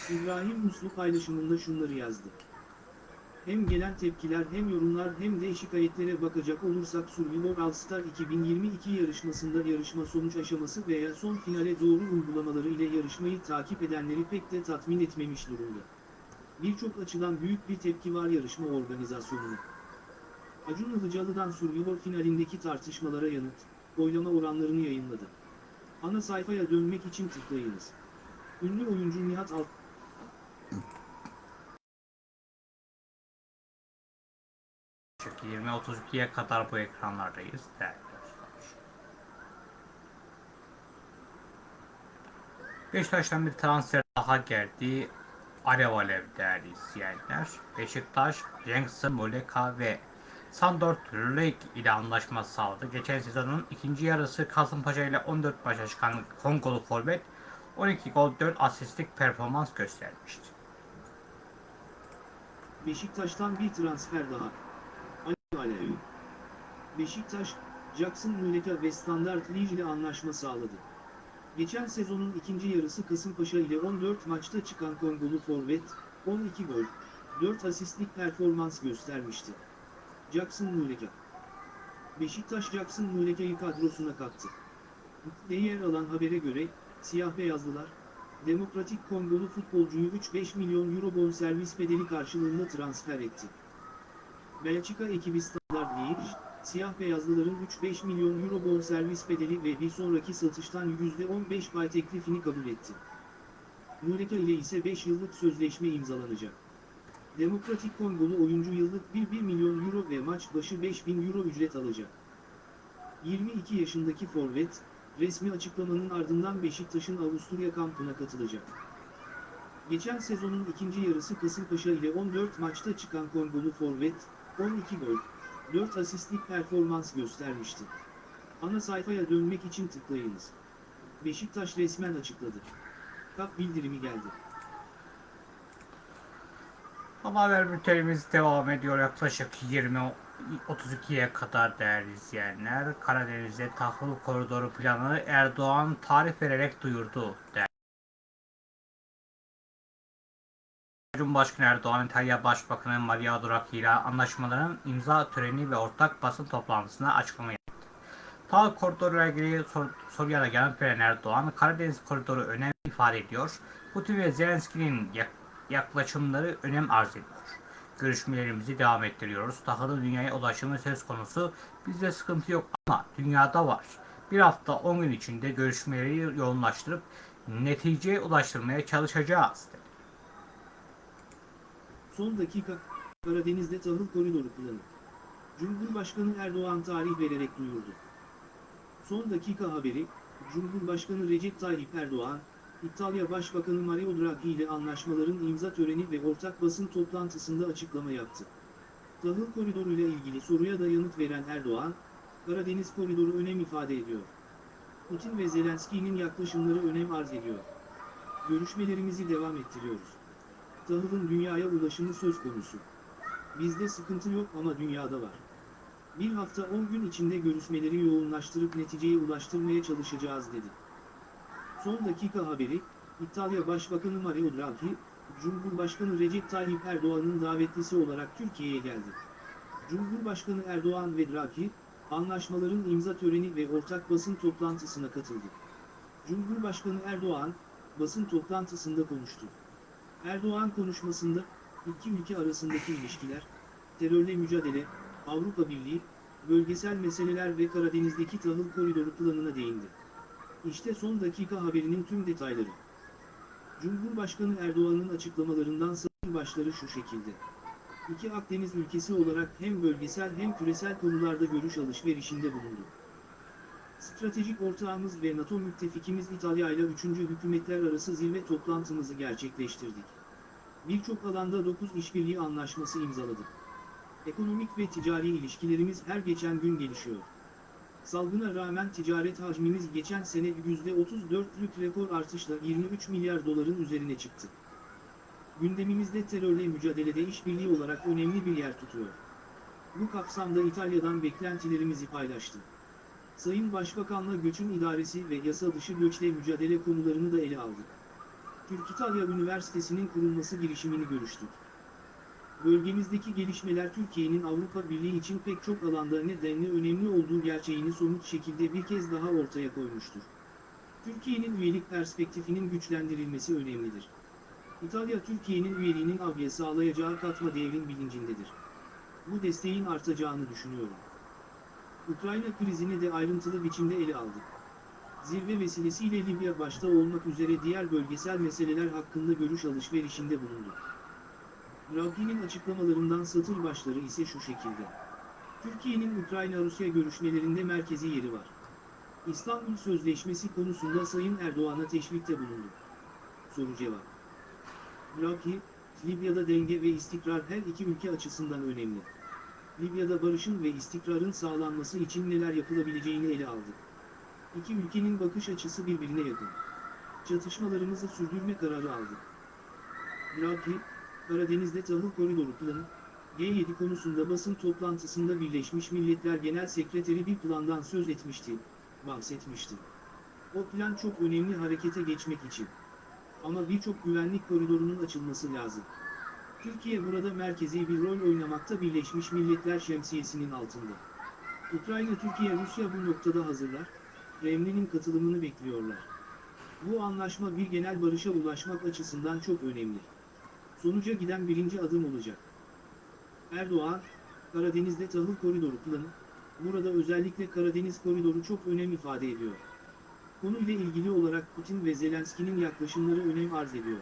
İbrahim Uslu paylaşımında şunları yazdı. Hem gelen tepkiler hem yorumlar hem de şikayetlere bakacak olursak Survivor All Star 2022 yarışmasında yarışma sonuç aşaması veya son finale doğru uygulamaları ile yarışmayı takip edenleri pek de tatmin etmemiş durumda. Birçok açıdan büyük bir tepki var yarışma organizasyonuna. Acun Ilıcalı'dan Survivor finalindeki tartışmalara yanıt, oylama oranlarını yayınladı. Ana sayfaya dönmek için tıklayınız. Ünlü oyuncu Nihat Alt 20-32'ye kadar bu ekranlardayız değerli dostlar. Beşiktaş'tan bir transfer daha geldi. Alev alev değerli izleyenler. Beşiktaş, Jenkson, Muleka ve Sandor Lake ile anlaşma sağladı. Geçen sezonun ikinci yarısı Kasımpaşa ile 14 maça çıkan Kongolu forvet 12 gol 4 asistlik performans göstermişti. Beşiktaş'tan bir transfer daha. Ali Alevi. Beşiktaş, Jackson Muleka ve Standard Liège ile anlaşma sağladı. Geçen sezonun ikinci yarısı Kasımpaşa ile 14 maçta çıkan Kongolu forvet, 12 gol, 4 asistlik performans göstermişti. Jackson Muleka. Beşiktaş Jackson Muleka'yı kadrosuna kattı. Yer alan habere göre, siyah beyazlılar, Demokratik Kongolu futbolcuyu 3-5 milyon euro bonservis bedeli karşılığında transfer etti. Belçika ekibi Standard Liège, siyah beyazlıların 3-5 milyon euro bonservis bedeli ve bir sonraki satıştan %15 pay teklifini kabul etti. Muleka ile ise 5 yıllık sözleşme imzalanacak. Demokratik Kongolu oyuncu yıllık 1-1 milyon euro ve maç başı 5000 euro ücret alacak. 22 yaşındaki forvet, resmi açıklamanın ardından Beşiktaş'ın Avusturya kampına katılacak. Geçen sezonun ikinci yarısı Kasımpaşa ile 14 maçta çıkan Kongolu forvet, 12 gol, 4 asistlik performans göstermişti. Ana sayfaya dönmek için tıklayınız. Beşiktaş resmen açıkladı. Kap bildirimi geldi. Ama haber bültenimiz devam ediyor yaklaşık 20-32'ye kadar değerli izleyenler. Karadeniz'de tahıl koridoru planı Erdoğan tarih vererek duyurdu. Değerli. Cumhurbaşkanı Erdoğan, İtalya Başbakanı Maria Draghi ile anlaşmaların imza töreni ve ortak basın toplantısında açıklama yaptı. Tahıl koridoruyla ilgili sor, soruya da yanıt veren Erdoğan, Karadeniz koridoru önem ifade ediyor. Putin ve Zelenski'nin yak- yaklaşımları önem arz ediyor. Görüşmelerimizi devam ettiriyoruz. Tahılın dünyaya ulaşımı söz konusu. Bizde sıkıntı yok ama dünyada var. Bir hafta 10 gün içinde görüşmeleri yoğunlaştırıp neticeye ulaştırmaya çalışacağız. Son dakika, Karadeniz'de tahıl koridoru planı. Cumhurbaşkanı Erdoğan tarih vererek duyurdu. Son dakika haberi, Cumhurbaşkanı Recep Tayyip Erdoğan, İtalya Başbakanı Mario Draghi ile anlaşmaların imza töreni ve ortak basın toplantısında açıklama yaptı. Tahıl koridoru ile ilgili soruya da yanıt veren Erdoğan, Karadeniz koridoru önem ifade ediyor. Putin ve Zelenski'nin yaklaşımları önem arz ediyor. Görüşmelerimizi devam ettiriyoruz. Tahılın dünyaya ulaşımı söz konusu. Bizde sıkıntı yok ama dünyada var. Bir hafta 10 gün içinde görüşmeleri yoğunlaştırıp neticeye ulaştırmaya çalışacağız dedi. Son dakika haberi, İtalya Başbakanı Mario Draghi, Cumhurbaşkanı Recep Tayyip Erdoğan'ın davetlisi olarak Türkiye'ye geldi. Cumhurbaşkanı Erdoğan ve Draghi, anlaşmaların imza töreni ve ortak basın toplantısına katıldı. Cumhurbaşkanı Erdoğan, basın toplantısında konuştu. Erdoğan konuşmasında, iki ülke arasındaki ilişkiler, terörle mücadele, Avrupa Birliği, bölgesel meseleler ve Karadeniz'deki tahıl koridoru planına değindi. İşte son dakika haberinin tüm detayları. Cumhurbaşkanı Erdoğan'ın açıklamalarından satır başları şu şekilde. İki Akdeniz ülkesi olarak hem bölgesel hem küresel konularda görüş alışverişinde bulundu. Stratejik ortağımız ve NATO müttefikimiz İtalya ile 3. hükümetler arası zirve toplantımızı gerçekleştirdik. Birçok alanda 9 işbirliği anlaşması imzaladık. Ekonomik ve ticari ilişkilerimiz her geçen gün gelişiyor. Salgına rağmen ticaret hacmimiz geçen sene %34'lük rekor artışla 23 milyar doların üzerine çıktı. Gündemimizde terörle mücadelede işbirliği olarak önemli bir yer tutuyor. Bu kapsamda İtalya'dan beklentilerimizi paylaştı. Sayın Başbakan'la göçün idaresi ve yasa dışı göçle mücadele konularını da ele aldık. Türk-İtalya Üniversitesi'nin kurulması girişimini görüştük. Bölgemizdeki gelişmeler Türkiye'nin Avrupa Birliği için pek çok alanda nedenli önemli olduğu gerçeğini somut şekilde bir kez daha ortaya koymuştur. Türkiye'nin üyelik perspektifinin güçlendirilmesi önemlidir. İtalya Türkiye'nin üyeliğinin avya sağlayacağı katma değerin bilincindedir. bu desteğin artacağını düşünüyorum. Ukrayna krizini de ayrıntılı biçimde ele aldık. Zirve vesilesiyle Libya başta olmak üzere diğer bölgesel meseleler hakkında görüş alışverişinde bulunduk. Ravki'nin açıklamalarından satır başları ise şu şekilde. Türkiye'nin Ukrayna-Rusya görüşmelerinde merkezi yeri var. İstanbul Sözleşmesi konusunda Sayın Erdoğan'a teşvikte bulundu. Soru cevap. Ravki, Libya'da denge ve istikrar her iki ülke açısından önemli. Libya'da barışın ve istikrarın sağlanması için neler yapılabileceğini ele aldık. İki ülkenin bakış açısı birbirine yakın. Çatışmalarımızı sürdürme kararı aldık. Ravki, Karadeniz'de tahıl koridoru planı, G7 konusunda basın toplantısında Birleşmiş Milletler Genel Sekreteri bir plandan söz etmişti, bahsetmişti. O plan çok önemli harekete geçmek için. Ama birçok güvenlik koridorunun açılması lazım. Türkiye burada merkezi bir rol oynamakta Birleşmiş Milletler şemsiyesinin altında. Ukrayna, Türkiye, Rusya bu noktada hazırlar, Kremlin'in katılımını bekliyorlar. Bu anlaşma bir genel barışa ulaşmak açısından çok önemli. Sonuca giden birinci adım olacak. Erdoğan, Karadeniz'de tahıl koridoru planı, burada özellikle Karadeniz koridoru çok önem ifade ediyor. Konuyla ilgili olarak Putin ve Zelenski'nin yaklaşımları önem arz ediyor.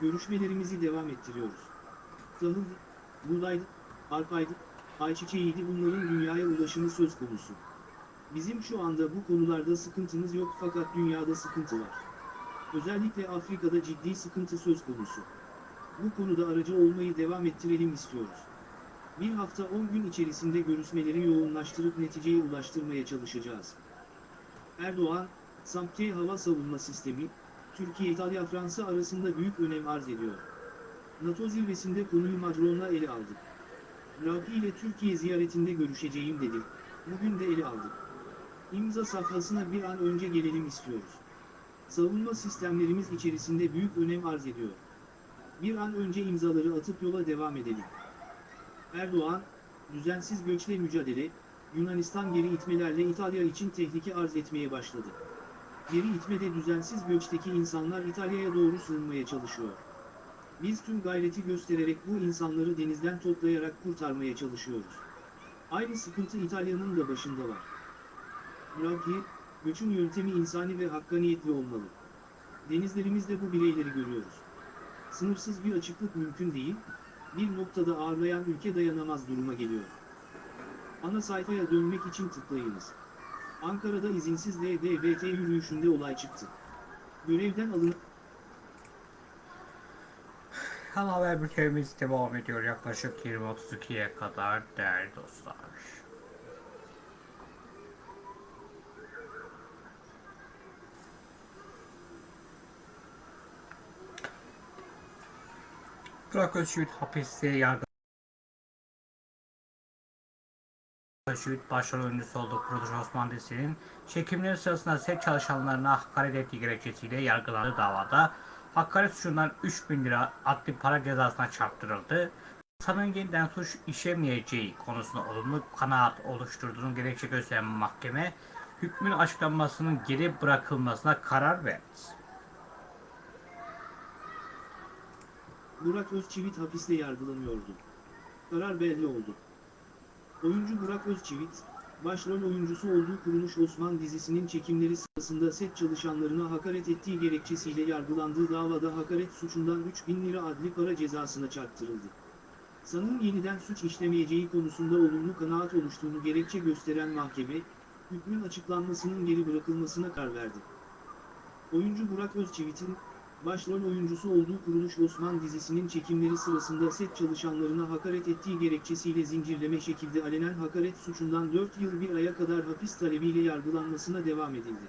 Görüşmelerimizi devam ettiriyoruz. Tahıl, buğdaydı, arpaydı, ayçiçeğiydi bunların dünyaya ulaşımı söz konusu. Bizim şu anda bu konularda sıkıntımız yok fakat dünyada sıkıntı var. Özellikle Afrika'da ciddi sıkıntı söz konusu. Bu konuda aracı olmayı devam ettirelim istiyoruz. Bir hafta 10 gün içerisinde görüşmeleri yoğunlaştırıp neticeye ulaştırmaya çalışacağız. Erdoğan, Samke hava savunma sistemi, Türkiye, İtalya, Fransa arasında büyük önem arz ediyor. NATO zirvesinde konuyu Macron'la ele aldık. Rafi ile Türkiye ziyaretinde görüşeceğim dedi. Bugün de ele aldık. İmza safhasına bir an önce gelelim istiyoruz. Savunma sistemlerimiz içerisinde büyük önem arz ediyor. Bir an önce imzaları atıp yola devam edelim. Erdoğan, düzensiz göçle mücadele, Yunanistan geri itmelerle İtalya için tehlike arz etmeye başladı. Geri itmede düzensiz göçteki insanlar İtalya'ya doğru sığınmaya çalışıyor. Biz tüm gayreti göstererek bu insanları denizden toplayarak kurtarmaya çalışıyoruz. Aynı sıkıntı İtalya'nın da başında var. Bırak göçün yöntemi insani ve hakkaniyetli olmalı. Denizlerimizde bu bireyleri görüyoruz. Sınırsız bir açıklık mümkün değil, bir noktada ağırlayan ülke dayanamaz duruma geliyor. Ana sayfaya dönmek için tıklayınız. Ankara'da izinsiz LGBT yürüyüşünde olay çıktı. Görevden alın... Ana haber bültenimiz devam ediyor yaklaşık 20.32'ye kadar değerli dostlar. Burak Özçivit hapiste yargı Özçivit başrol oyuncusu olduğu Kuruluş Osman dizisinin çekimleri sırasında set çalışanlarına hakaret ettiği gerekçesiyle yargılandığı davada hakaret suçundan 3000 lira adli para cezasına çarptırıldı. Sanığın yeniden suç işlemeyeceği konusunda olumlu kanaat oluşturduğunu gerekçe gösteren mahkeme hükmün açıklanmasının geri bırakılmasına karar verdi. Burak Özçivit hapiste yargılanıyordu. Karar belli oldu. Oyuncu Burak Özçivit, başrol oyuncusu olduğu Kuruluş Osman dizisinin çekimleri sırasında set çalışanlarına hakaret ettiği gerekçesiyle yargılandığı davada hakaret suçundan 3000 lira adli para cezasına çarptırıldı. Sanığın yeniden suç işlemeyeceği konusunda olumlu kanaat oluştuğunu gerekçe gösteren mahkeme, hükmün açıklanmasının geri bırakılmasına karar verdi. Oyuncu Burak Özçivit'in, başrol oyuncusu olduğu Kuruluş Osman dizisinin çekimleri sırasında set çalışanlarına hakaret ettiği gerekçesiyle zincirleme şekilde alenen hakaret suçundan 4 yıl 1 aya kadar hapis talebiyle yargılanmasına devam edildi.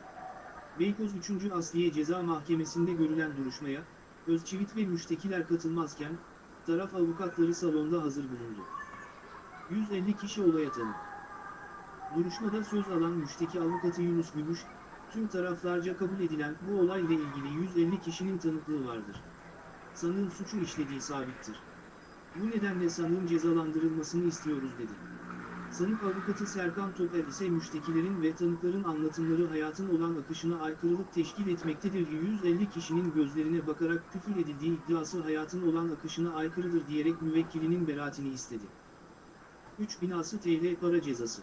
Beykoz 3. Asliye Ceza Mahkemesi'nde görülen duruşmaya, Özçivit ve müştekiler katılmazken, taraf avukatları salonda hazır bulundu. 150 kişi olaya tanık. Duruşmada söz alan müşteki avukatı Yunus Gümüş, tüm taraflarca kabul edilen bu olayla ilgili 150 kişinin tanıklığı vardır. Sanığın suçu işlediği sabittir. Bu nedenle sanığın cezalandırılmasını istiyoruz dedi. Sanık avukatı Serkan Toper ise müştekilerin ve tanıkların anlatımları hayatın olan akışına aykırılık teşkil etmektedir. 150 kişinin gözlerine bakarak küfür edildiği iddiası hayatın olan akışına aykırıdır diyerek müvekkilinin beraatini istedi. 3000 TL para cezası.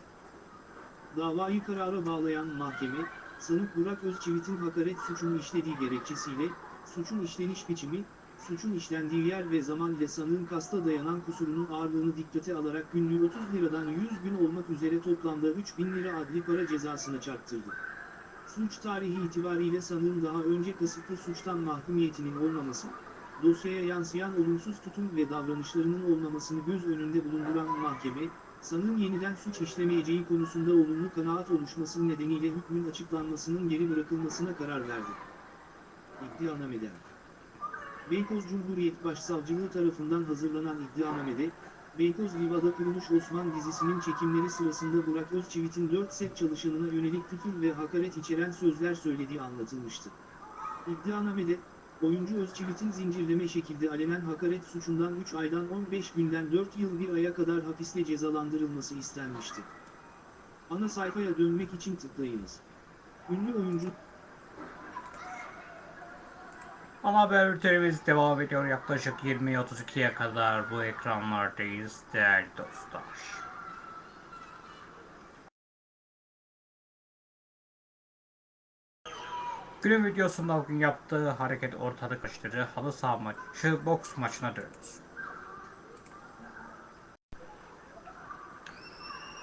Davayı karara bağlayan mahkeme, sanık Burak Özçivit'in hakaret suçunu işlediği gerekçesiyle, suçun işleniş biçimi, suçun işlendiği yer ve zaman ile sanığın kasta dayanan kusurunun ağırlığını dikkate alarak günlüğü 30 liradan 100 gün olmak üzere toplamda 3000 lira adli para cezasına çarptırdı. Suç tarihi itibariyle sanığın daha önce kasıtlı suçtan mahkumiyetinin olmaması, dosyaya yansıyan olumsuz tutum ve davranışlarının olmamasını göz önünde bulunduran mahkeme, sanığın yeniden suç işlemeyeceği konusunda olumlu kanaat oluşması nedeniyle hükmün açıklanmasının geri bırakılmasına karar verdi. İddianameden Beykoz Cumhuriyet Başsavcılığı tarafından hazırlanan iddianamede, Beykoz Liva'da kuruluş Osman dizisinin çekimleri sırasında Burak Özçivit'in 4 set çalışanına yönelik küfür ve hakaret içeren sözler söylediği anlatılmıştı. İddianamede, oyuncu Özçivit'in zincirleme şekilde alenen hakaret suçundan 3 aydan 15 günden 4 yıl 1 aya kadar hapisle cezalandırılması istenmişti. Ana sayfaya dönmek için tıklayınız. Ünlü oyuncu Ana haber bültenimiz devam ediyor. Yaklaşık 20.32'ye kadar bu ekranlardayız değerli dostlar. Günün videosunda bugün yaptığı hareket ortalık karıştırıcı halı saha maçı boks maçına dönüyoruz.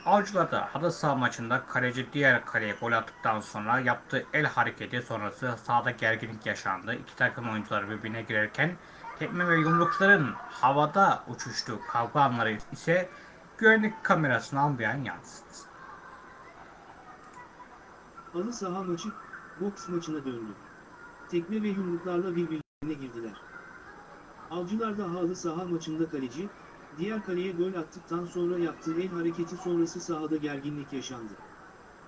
Avcılar'da halı saha maçında kaleci diğer kaleye gol attıktan sonra yaptığı el hareketi sonrası sahada gerginlik yaşandı. İki takım oyuncuları birbirine girerken tekme ve yumrukların havada uçuştuğu kavga anları ise güvenlik kamerasına ambiyan yansıdı. halı saha maçı, boks maçına döndü. Tekme ve yumruklarla birbirine girdiler. Avcılar da halı saha maçında kaleci, diğer kaleye gol attıktan sonra yaptığı el hareketi sonrası sahada gerginlik yaşandı.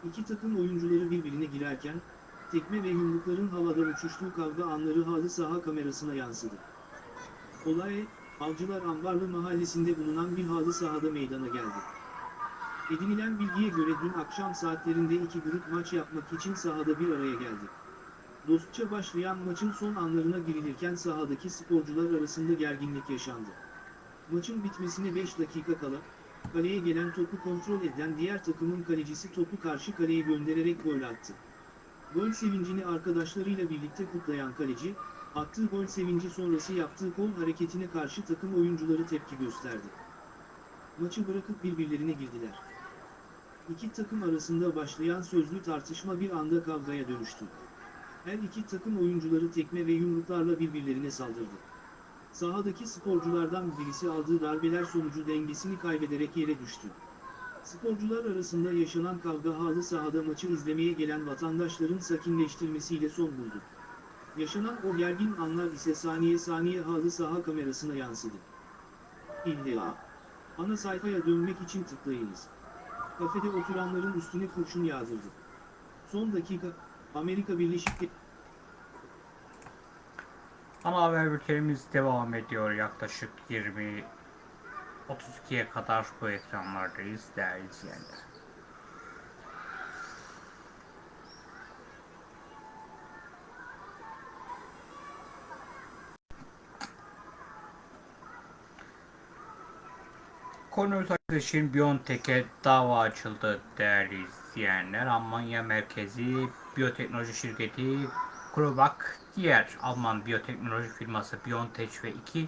İki takım oyuncuları birbirine girerken, tekme ve yumrukların havada uçuştuğu kavga anları halı saha kamerasına yansıdı. Olay, Avcılar Ambarlı mahallesinde bulunan bir halı sahada meydana geldi. Edinilen bilgiye göre dün akşam saatlerinde iki grup maç yapmak için sahada bir araya geldi. Dostça başlayan maçın son anlarına girilirken sahadaki sporcular arasında gerginlik yaşandı. Maçın bitmesine 5 dakika kala, kaleye gelen topu kontrol eden diğer takımın kalecisi topu karşı kaleye göndererek gol attı. Gol sevincini arkadaşlarıyla birlikte kutlayan kaleci, attığı gol sevinci sonrası yaptığı kol hareketine karşı takım oyuncuları tepki gösterdi. Maçı bırakıp birbirlerine girdiler. İki takım arasında başlayan sözlü tartışma bir anda kavgaya dönüştü. Her iki takım oyuncuları tekme ve yumruklarla birbirlerine saldırdı. Sahadaki sporculardan birisi aldığı darbeler sonucu dengesini kaybederek yere düştü. Sporcular arasında yaşanan kavga halı sahada maçı izlemeye gelen vatandaşların sakinleştirmesiyle son buldu. Yaşanan o gergin anlar ise saniye saniye halı saha kamerasına yansıdı. İlla. Ana sayfaya dönmek için tıklayınız. Kafede oturanların üstüne kurşun yağdırdı. Son dakika, Amerika Birleşik Ana haber bültenimiz devam ediyor. Yaklaşık 20 32'ye kadar bu ekranlardayız değerli izleyenler. Koronavirüs için Biontech'e dava açıldı değerli izleyenler. Almanya merkezi biyoteknoloji şirketi CureVac diğer Alman biyoteknoloji firması BioNTech ve iki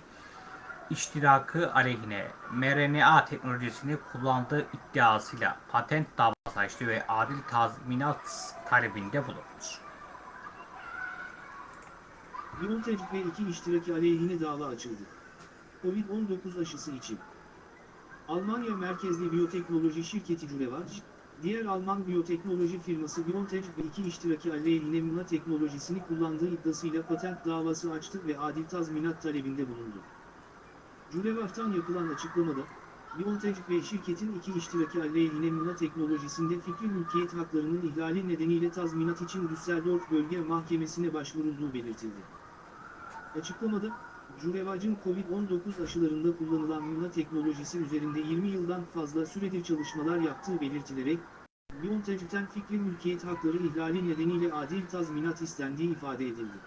iştirakı aleyhine mRNA teknolojisini kullandığı iddiasıyla patent davası açtı ve adil tazminat talebinde bulundu. BioNTech ve iki iştiraki aleyhine dava açıldı. Covid-19 aşısı için. Almanya merkezli biyoteknoloji şirketi CureVac, diğer Alman biyoteknoloji firması BioNTech ve iki iştiraki aleyhine Muna teknolojisini kullandığı iddiasıyla patent davası açtı ve adil tazminat talebinde bulundu. CureVac'tan yapılan açıklamada, BioNTech ve şirketin iki iştiraki aleyhine Muna teknolojisinde fikri mülkiyet haklarının ihlali nedeniyle tazminat için Düsseldorf Bölge Mahkemesi'ne başvurulduğu belirtildi. Açıklamada, CureVac'ın Covid-19 aşılarında kullanılan Muna teknolojisi üzerinde 20 yıldan fazla süredir çalışmalar yaptığı belirtilerek, BioNTech'ten fikri mülkiyet hakları ihlali nedeniyle adil tazminat istendiği ifade edildi.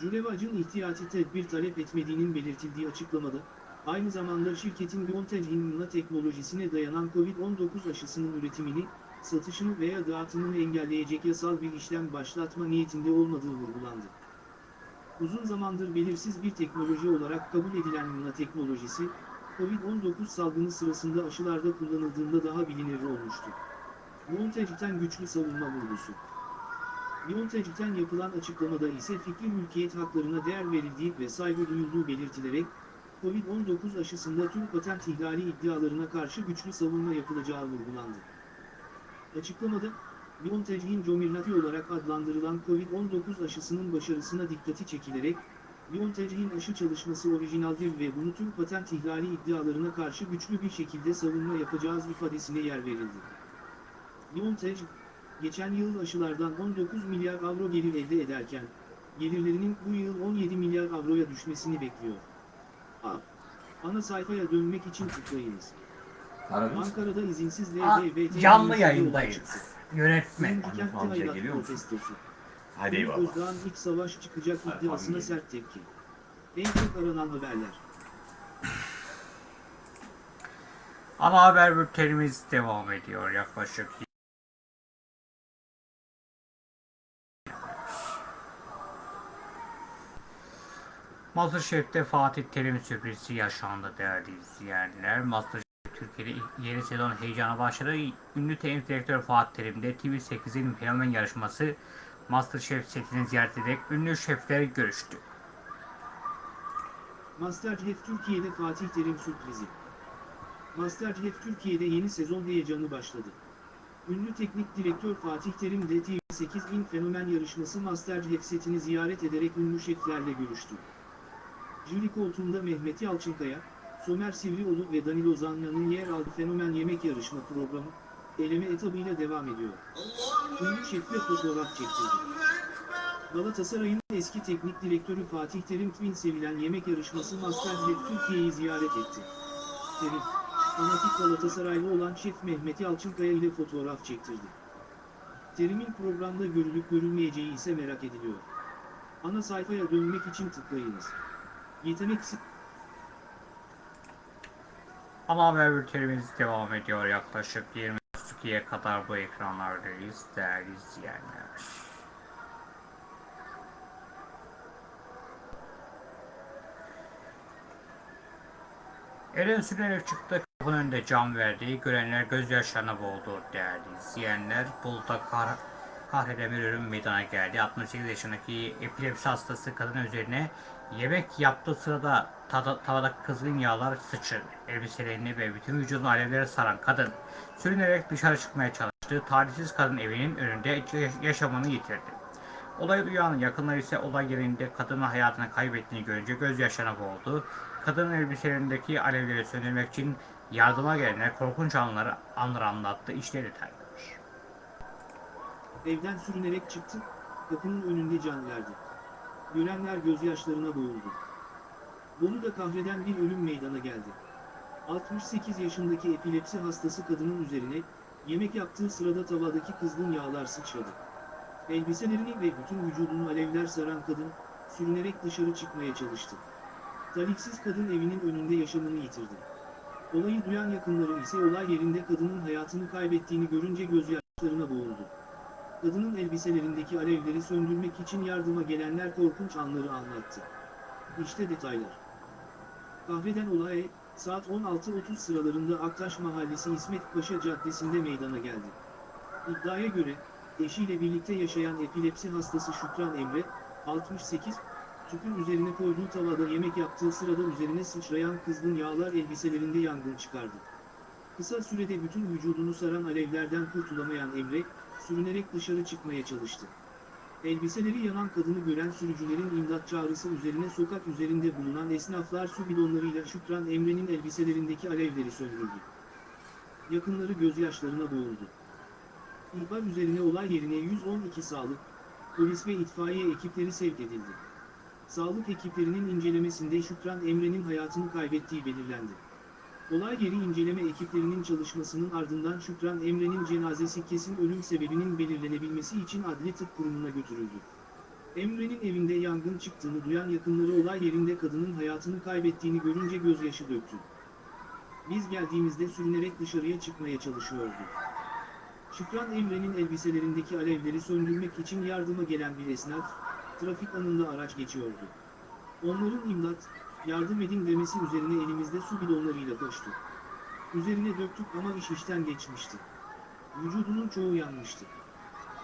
CureVac'ın ihtiyati tedbir talep etmediğinin belirtildiği açıklamada, aynı zamanda şirketin BioNTech'in teknolojisine dayanan COVID-19 aşısının üretimini, satışını veya dağıtımını engelleyecek yasal bir işlem başlatma niyetinde olmadığı vurgulandı. Uzun zamandır belirsiz bir teknoloji olarak kabul edilen Nuna teknolojisi, COVID-19 salgını sırasında aşılarda kullanıldığında daha bilinir olmuştu. BioNTech'ten güçlü savunma vurgusu. BioNTech'ten yapılan açıklamada ise fikri mülkiyet haklarına değer verildiği ve saygı duyulduğu belirtilerek, COVID-19 aşısında tüm patent ihlali iddialarına karşı güçlü savunma yapılacağı vurgulandı. Açıklamada, BioNTech'in Comirnaty olarak adlandırılan COVID-19 aşısının başarısına dikkati çekilerek, BioNTech'in aşı çalışması orijinaldir ve bunu tüm patent ihlali iddialarına karşı güçlü bir şekilde savunma yapacağız ifadesine yer verildi. BioNTech, geçen yıl aşılardan 19 milyar avro gelir elde ederken, gelirlerinin bu yıl 17 milyar avroya düşmesini bekliyor. A. Ana sayfaya dönmek için tıklayınız. Ankara'da izinsiz Aa, LGBT Canlı yayındayız. Kentte amca hayrat geliyor musun? Hadi eyvallah. Özdağ'ın iç savaş çıkacak iddiasına sert tepki. En çok aranan haberler. Ana haber bültenimiz devam ediyor yaklaşık. Masterchef'te Fatih Terim sürprizi yaşandı değerli izleyenler. Masterchef Türkiye'de yeni sezon heyecanı başladı. Ünlü teknik direktör Fatih Terim de TV8'in fenomen yarışması Masterchef setini ziyaret ederek ünlü şefleri görüştü. Masterchef Türkiye'de Fatih Terim sürprizi. Masterchef Türkiye'de yeni sezon heyecanı başladı. Ünlü teknik direktör Fatih Terim de TV8 bin fenomen yarışması Masterchef setini ziyaret ederek ünlü şeflerle görüştü. Jüri koltuğunda Mehmet Yalçınkaya, Somer Sivrioğlu ve Danilo Zanya'nın yer aldığı fenomen yemek yarışma programı, eleme etabıyla devam ediyor. Ünlü şefle fotoğraf çektirdi. Galatasaray'ın eski teknik direktörü Fatih Terim Twin sevilen yemek yarışması Masterchef Türkiye'yi ziyaret etti. Terim, fanatik Galatasaraylı olan şef Mehmet Yalçınkaya ile fotoğraf çektirdi. Terim'in programda görülüp görülmeyeceği ise merak ediliyor. Ana sayfaya dönmek için tıklayınız. Yetenek Ama haber devam ediyor yaklaşık 22'ye kadar bu ekranlardayız değerli izleyenler. Eren sürerek çıktı kapının önünde cam verdiği görenler gözyaşlarına boğuldu değerli izleyenler. Bolu'da kar, kahreden bir ölüm meydana geldi. 68 yaşındaki epilepsi hastası kadın üzerine yemek yaptığı sırada tavada kızgın yağlar sıçradı. Elbiselerini ve bütün vücudunu alevlere saran kadın sürünerek dışarı çıkmaya çalıştı. Talihsiz kadın evinin önünde yaş- yaşamını yitirdi. Olayı duyan yakınları ise olay yerinde kadının hayatını kaybettiğini görünce gözyaşlarına boğuldu. Kadının elbiselerindeki alevleri söndürmek için yardıma gelenler korkunç anları, anları anlattı. İşte detaylar. evden sürünerek çıktı, kapının önünde can verdi. Görenler gözyaşlarına boğuldu. Bolu'da kahreden bir ölüm meydana geldi. 68 yaşındaki epilepsi hastası kadının üzerine, yemek yaptığı sırada tavadaki kızgın yağlar sıçradı. Elbiselerini ve bütün vücudunu alevler saran kadın, sürünerek dışarı çıkmaya çalıştı. Talihsiz kadın evinin önünde yaşamını yitirdi. Olayı duyan yakınları ise olay yerinde kadının hayatını kaybettiğini görünce gözyaşlarına boğuldu. Kadının elbiselerindeki alevleri söndürmek için yardıma gelenler korkunç anları anlattı. İşte detaylar. Kahreden olay, saat 16.30 sıralarında Aktaş Mahallesi İsmet Paşa Caddesi'nde meydana geldi. İddiaya göre, eşiyle birlikte yaşayan epilepsi hastası Şükran Emre, 68, tüpün üzerine koyduğu tavada yemek yaptığı sırada üzerine sıçrayan kızgın yağlar elbiselerinde yangın çıkardı. Kısa sürede bütün vücudunu saran alevlerden kurtulamayan Emre, sürünerek dışarı çıkmaya çalıştı. Elbiseleri yanan kadını gören sürücülerin imdat çağrısı üzerine sokak üzerinde bulunan esnaflar su bidonlarıyla Şükran Emre'nin elbiselerindeki alevleri söndürdü. Yakınları gözyaşlarına boğuldu. İhbar üzerine olay yerine 112 sağlık, polis ve itfaiye ekipleri sevk edildi. Sağlık ekiplerinin incelemesinde Şükran Emre'nin hayatını kaybettiği belirlendi. Olay yeri inceleme ekiplerinin çalışmasının ardından Şükran Emre'nin cenazesi kesin ölüm sebebinin belirlenebilmesi için Adli Tıp Kurumu'na götürüldü. Emre'nin evinde yangın çıktığını duyan yakınları olay yerinde kadının hayatını kaybettiğini görünce gözyaşı döktü. Biz geldiğimizde sürünerek dışarıya çıkmaya çalışıyordu. Şükran Emre'nin elbiselerindeki alevleri söndürmek için yardıma gelen bir esnaf, trafik anında araç geçiyordu. Onların imdat, yardım edin demesi üzerine elimizde su bidonlarıyla koştu. Üzerine döktük ama iş işten geçmişti. Vücudunun çoğu yanmıştı.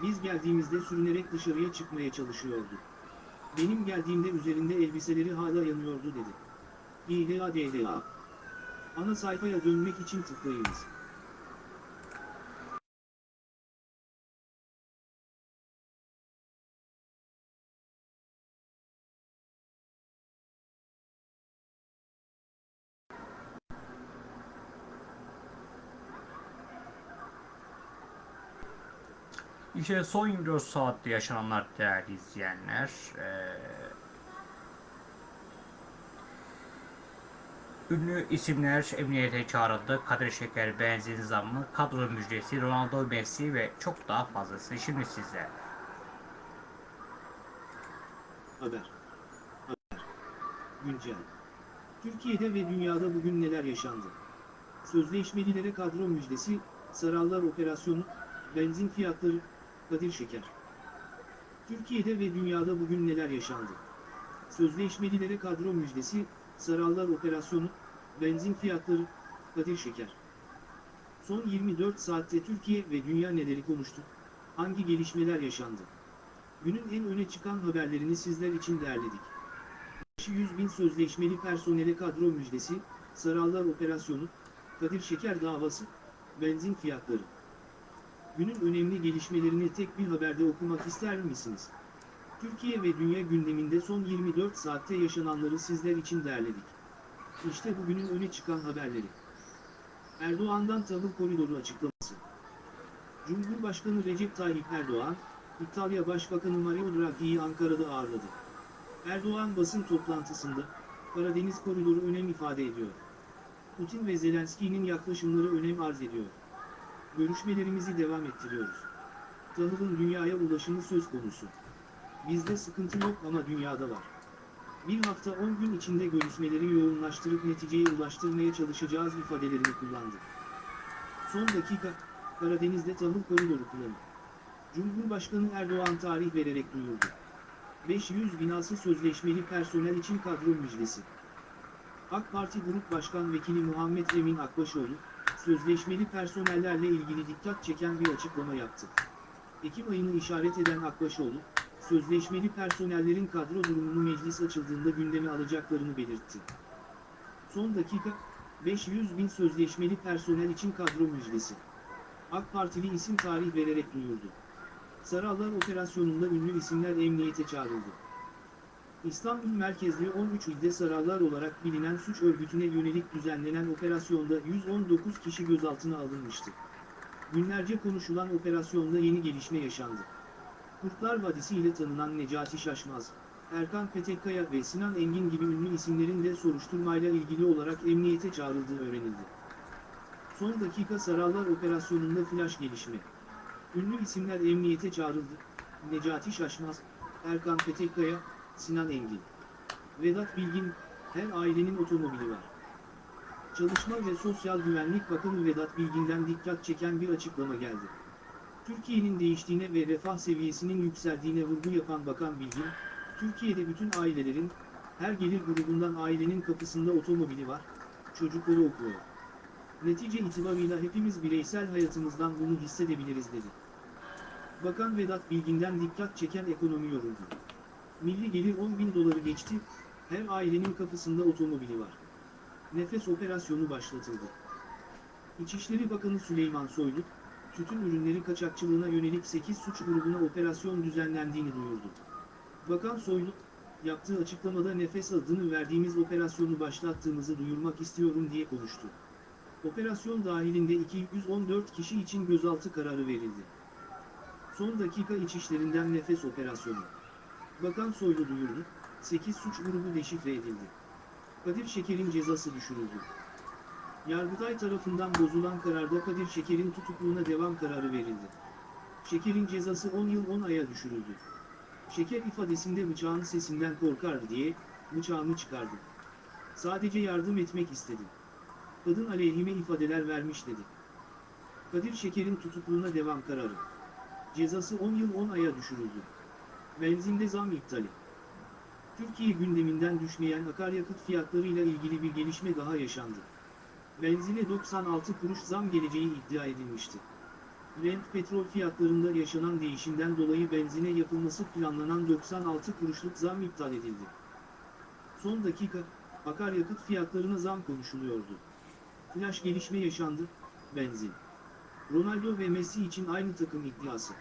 Biz geldiğimizde sürünerek dışarıya çıkmaya çalışıyordu. Benim geldiğimde üzerinde elbiseleri hala yanıyordu dedi. İHADDA. Ana sayfaya dönmek için tıklayınız. İşte son 24 saatte yaşananlar değerli izleyenler. Ee, ünlü isimler emniyete çağrıldı. Kadir Şeker, benzin zammı, kadro müjdesi, Ronaldo, Messi ve çok daha fazlası. Şimdi sizler. Haber. Haber. Güncel. Türkiye'de ve dünyada bugün neler yaşandı? Sözleşmelilere kadro müjdesi, Sarallar Operasyonu, benzin fiyatları, Kadir Şeker. Türkiye'de ve dünyada bugün neler yaşandı? Sözleşmelilere kadro müjdesi, Sarallar Operasyonu, benzin fiyatları, Kadir Şeker. Son 24 saatte Türkiye ve dünya neleri konuştu? Hangi gelişmeler yaşandı? Günün en öne çıkan haberlerini sizler için derledik. 100 bin sözleşmeli personele kadro müjdesi, Sarallar Operasyonu, Kadir Şeker davası, benzin fiyatları. Günün önemli gelişmelerini tek bir haberde okumak ister misiniz? Türkiye ve dünya gündeminde son 24 saatte yaşananları sizler için derledik. İşte bugünün öne çıkan haberleri. Erdoğan'dan tahıl koridoru açıklaması. Cumhurbaşkanı Recep Tayyip Erdoğan, İtalya Başbakanı Mario Draghi'yi Ankara'da ağırladı. Erdoğan basın toplantısında, Karadeniz koridoru önem ifade ediyor. Putin ve Zelenski'nin yaklaşımları önem arz ediyor. Görüşmelerimizi devam ettiriyoruz. Tahılın dünyaya ulaşımı söz konusu. Bizde sıkıntı yok ama dünyada var. Bir hafta 10 gün içinde görüşmeleri yoğunlaştırıp neticeye ulaştırmaya çalışacağız ifadelerini kullandı. Son dakika, Karadeniz'de tahıl koridoru planı. Cumhurbaşkanı Erdoğan tarih vererek duyurdu. 500 binası sözleşmeli personel için kadro müjdesi. AK Parti Grup Başkan Vekili Muhammed Emin Akbaşoğlu, sözleşmeli personellerle ilgili dikkat çeken bir açıklama yaptı. Ekim ayını işaret eden Akbaşoğlu, sözleşmeli personellerin kadro durumunu meclis açıldığında gündeme alacaklarını belirtti. Son dakika, 500 bin sözleşmeli personel için kadro müjdesi. AK Partili isim tarih vererek duyurdu. Sarallar operasyonunda ünlü isimler emniyete çağrıldı. İstanbul merkezli 13 ilde sarallar olarak bilinen suç örgütüne yönelik düzenlenen operasyonda 119 kişi gözaltına alınmıştı. Günlerce konuşulan operasyonda yeni gelişme yaşandı. Kurtlar Vadisi ile tanınan Necati Şaşmaz, Erkan Petekkaya ve Sinan Engin gibi ünlü isimlerin de soruşturmayla ilgili olarak emniyete çağrıldığı öğrenildi. Son dakika Sarallar operasyonunda flash gelişme. Ünlü isimler emniyete çağrıldı. Necati Şaşmaz, Erkan Petekkaya, Sinan Engin. Vedat Bilgin, her ailenin otomobili var. Çalışma ve Sosyal Güvenlik Bakanı Vedat Bilgin'den dikkat çeken bir açıklama geldi. Türkiye'nin değiştiğine ve refah seviyesinin yükseldiğine vurgu yapan Bakan Bilgin, Türkiye'de bütün ailelerin, her gelir grubundan ailenin kapısında otomobili var, çocukları okuyor. Netice itibarıyla hepimiz bireysel hayatımızdan bunu hissedebiliriz dedi. Bakan Vedat Bilgin'den dikkat çeken ekonomi yoruldu. Milli gelir 10 bin doları geçti, her ailenin kapısında otomobili var. Nefes operasyonu başlatıldı. İçişleri Bakanı Süleyman Soylu, tütün ürünleri kaçakçılığına yönelik 8 suç grubuna operasyon düzenlendiğini duyurdu. Bakan Soylu, yaptığı açıklamada nefes adını verdiğimiz operasyonu başlattığımızı duyurmak istiyorum diye konuştu. Operasyon dahilinde 214 kişi için gözaltı kararı verildi. Son dakika içişlerinden nefes operasyonu. Bakan Soylu duyurdu, 8 suç grubu deşifre edildi. Kadir Şeker'in cezası düşürüldü. Yargıtay tarafından bozulan kararda Kadir Şeker'in tutukluğuna devam kararı verildi. Şeker'in cezası 10 yıl 10 aya düşürüldü. Şeker ifadesinde bıçağın sesinden korkardı diye, bıçağını çıkardım. Sadece yardım etmek istedim. Kadın aleyhime ifadeler vermiş dedi. Kadir Şeker'in tutukluğuna devam kararı. Cezası 10 yıl 10 aya düşürüldü. Benzinde zam iptali. Türkiye gündeminden düşmeyen akaryakıt fiyatlarıyla ilgili bir gelişme daha yaşandı. Benzine 96 kuruş zam geleceği iddia edilmişti. Brent petrol fiyatlarında yaşanan değişimden dolayı benzine yapılması planlanan 96 kuruşluk zam iptal edildi. Son dakika, akaryakıt fiyatlarına zam konuşuluyordu. Flash gelişme yaşandı, benzin. Ronaldo ve Messi için aynı takım iddiası.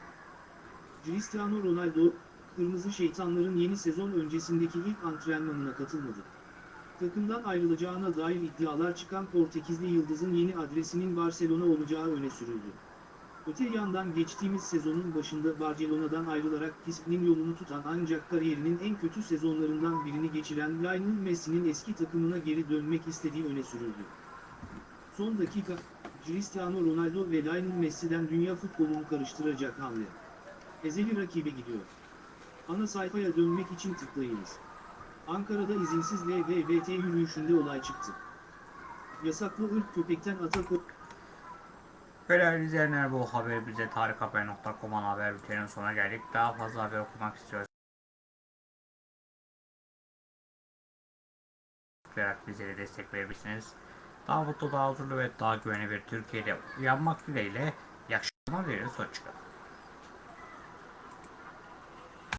Cristiano Ronaldo, Kırmızı Şeytanların yeni sezon öncesindeki ilk antrenmanına katılmadı. Takımdan ayrılacağına dair iddialar çıkan Portekizli Yıldız'ın yeni adresinin Barcelona olacağı öne sürüldü. Öte yandan geçtiğimiz sezonun başında Barcelona'dan ayrılarak Pisp'nin yolunu tutan ancak kariyerinin en kötü sezonlarından birini geçiren Lionel Messi'nin eski takımına geri dönmek istediği öne sürüldü. Son dakika, Cristiano Ronaldo ve Lionel Messi'den dünya futbolunu karıştıracak hamle. Ezeli rakibe gidiyor. Ana sayfaya dönmek için tıklayınız. Ankara'da izinsiz LGBT yürüyüşünde olay çıktı. Yasaklı ırk köpekten Atakop Değerli izleyenler bu haber bize tarikhaber.com'un haber bülteninin sonuna geldik. Daha fazla haber okumak istiyorsanız tıklayarak bizlere destek verebilirsiniz. Daha mutlu, daha huzurlu ve daha güvenli bir Türkiye'de uyanmak dileğiyle iyi akşamlar. Hoşçakalın.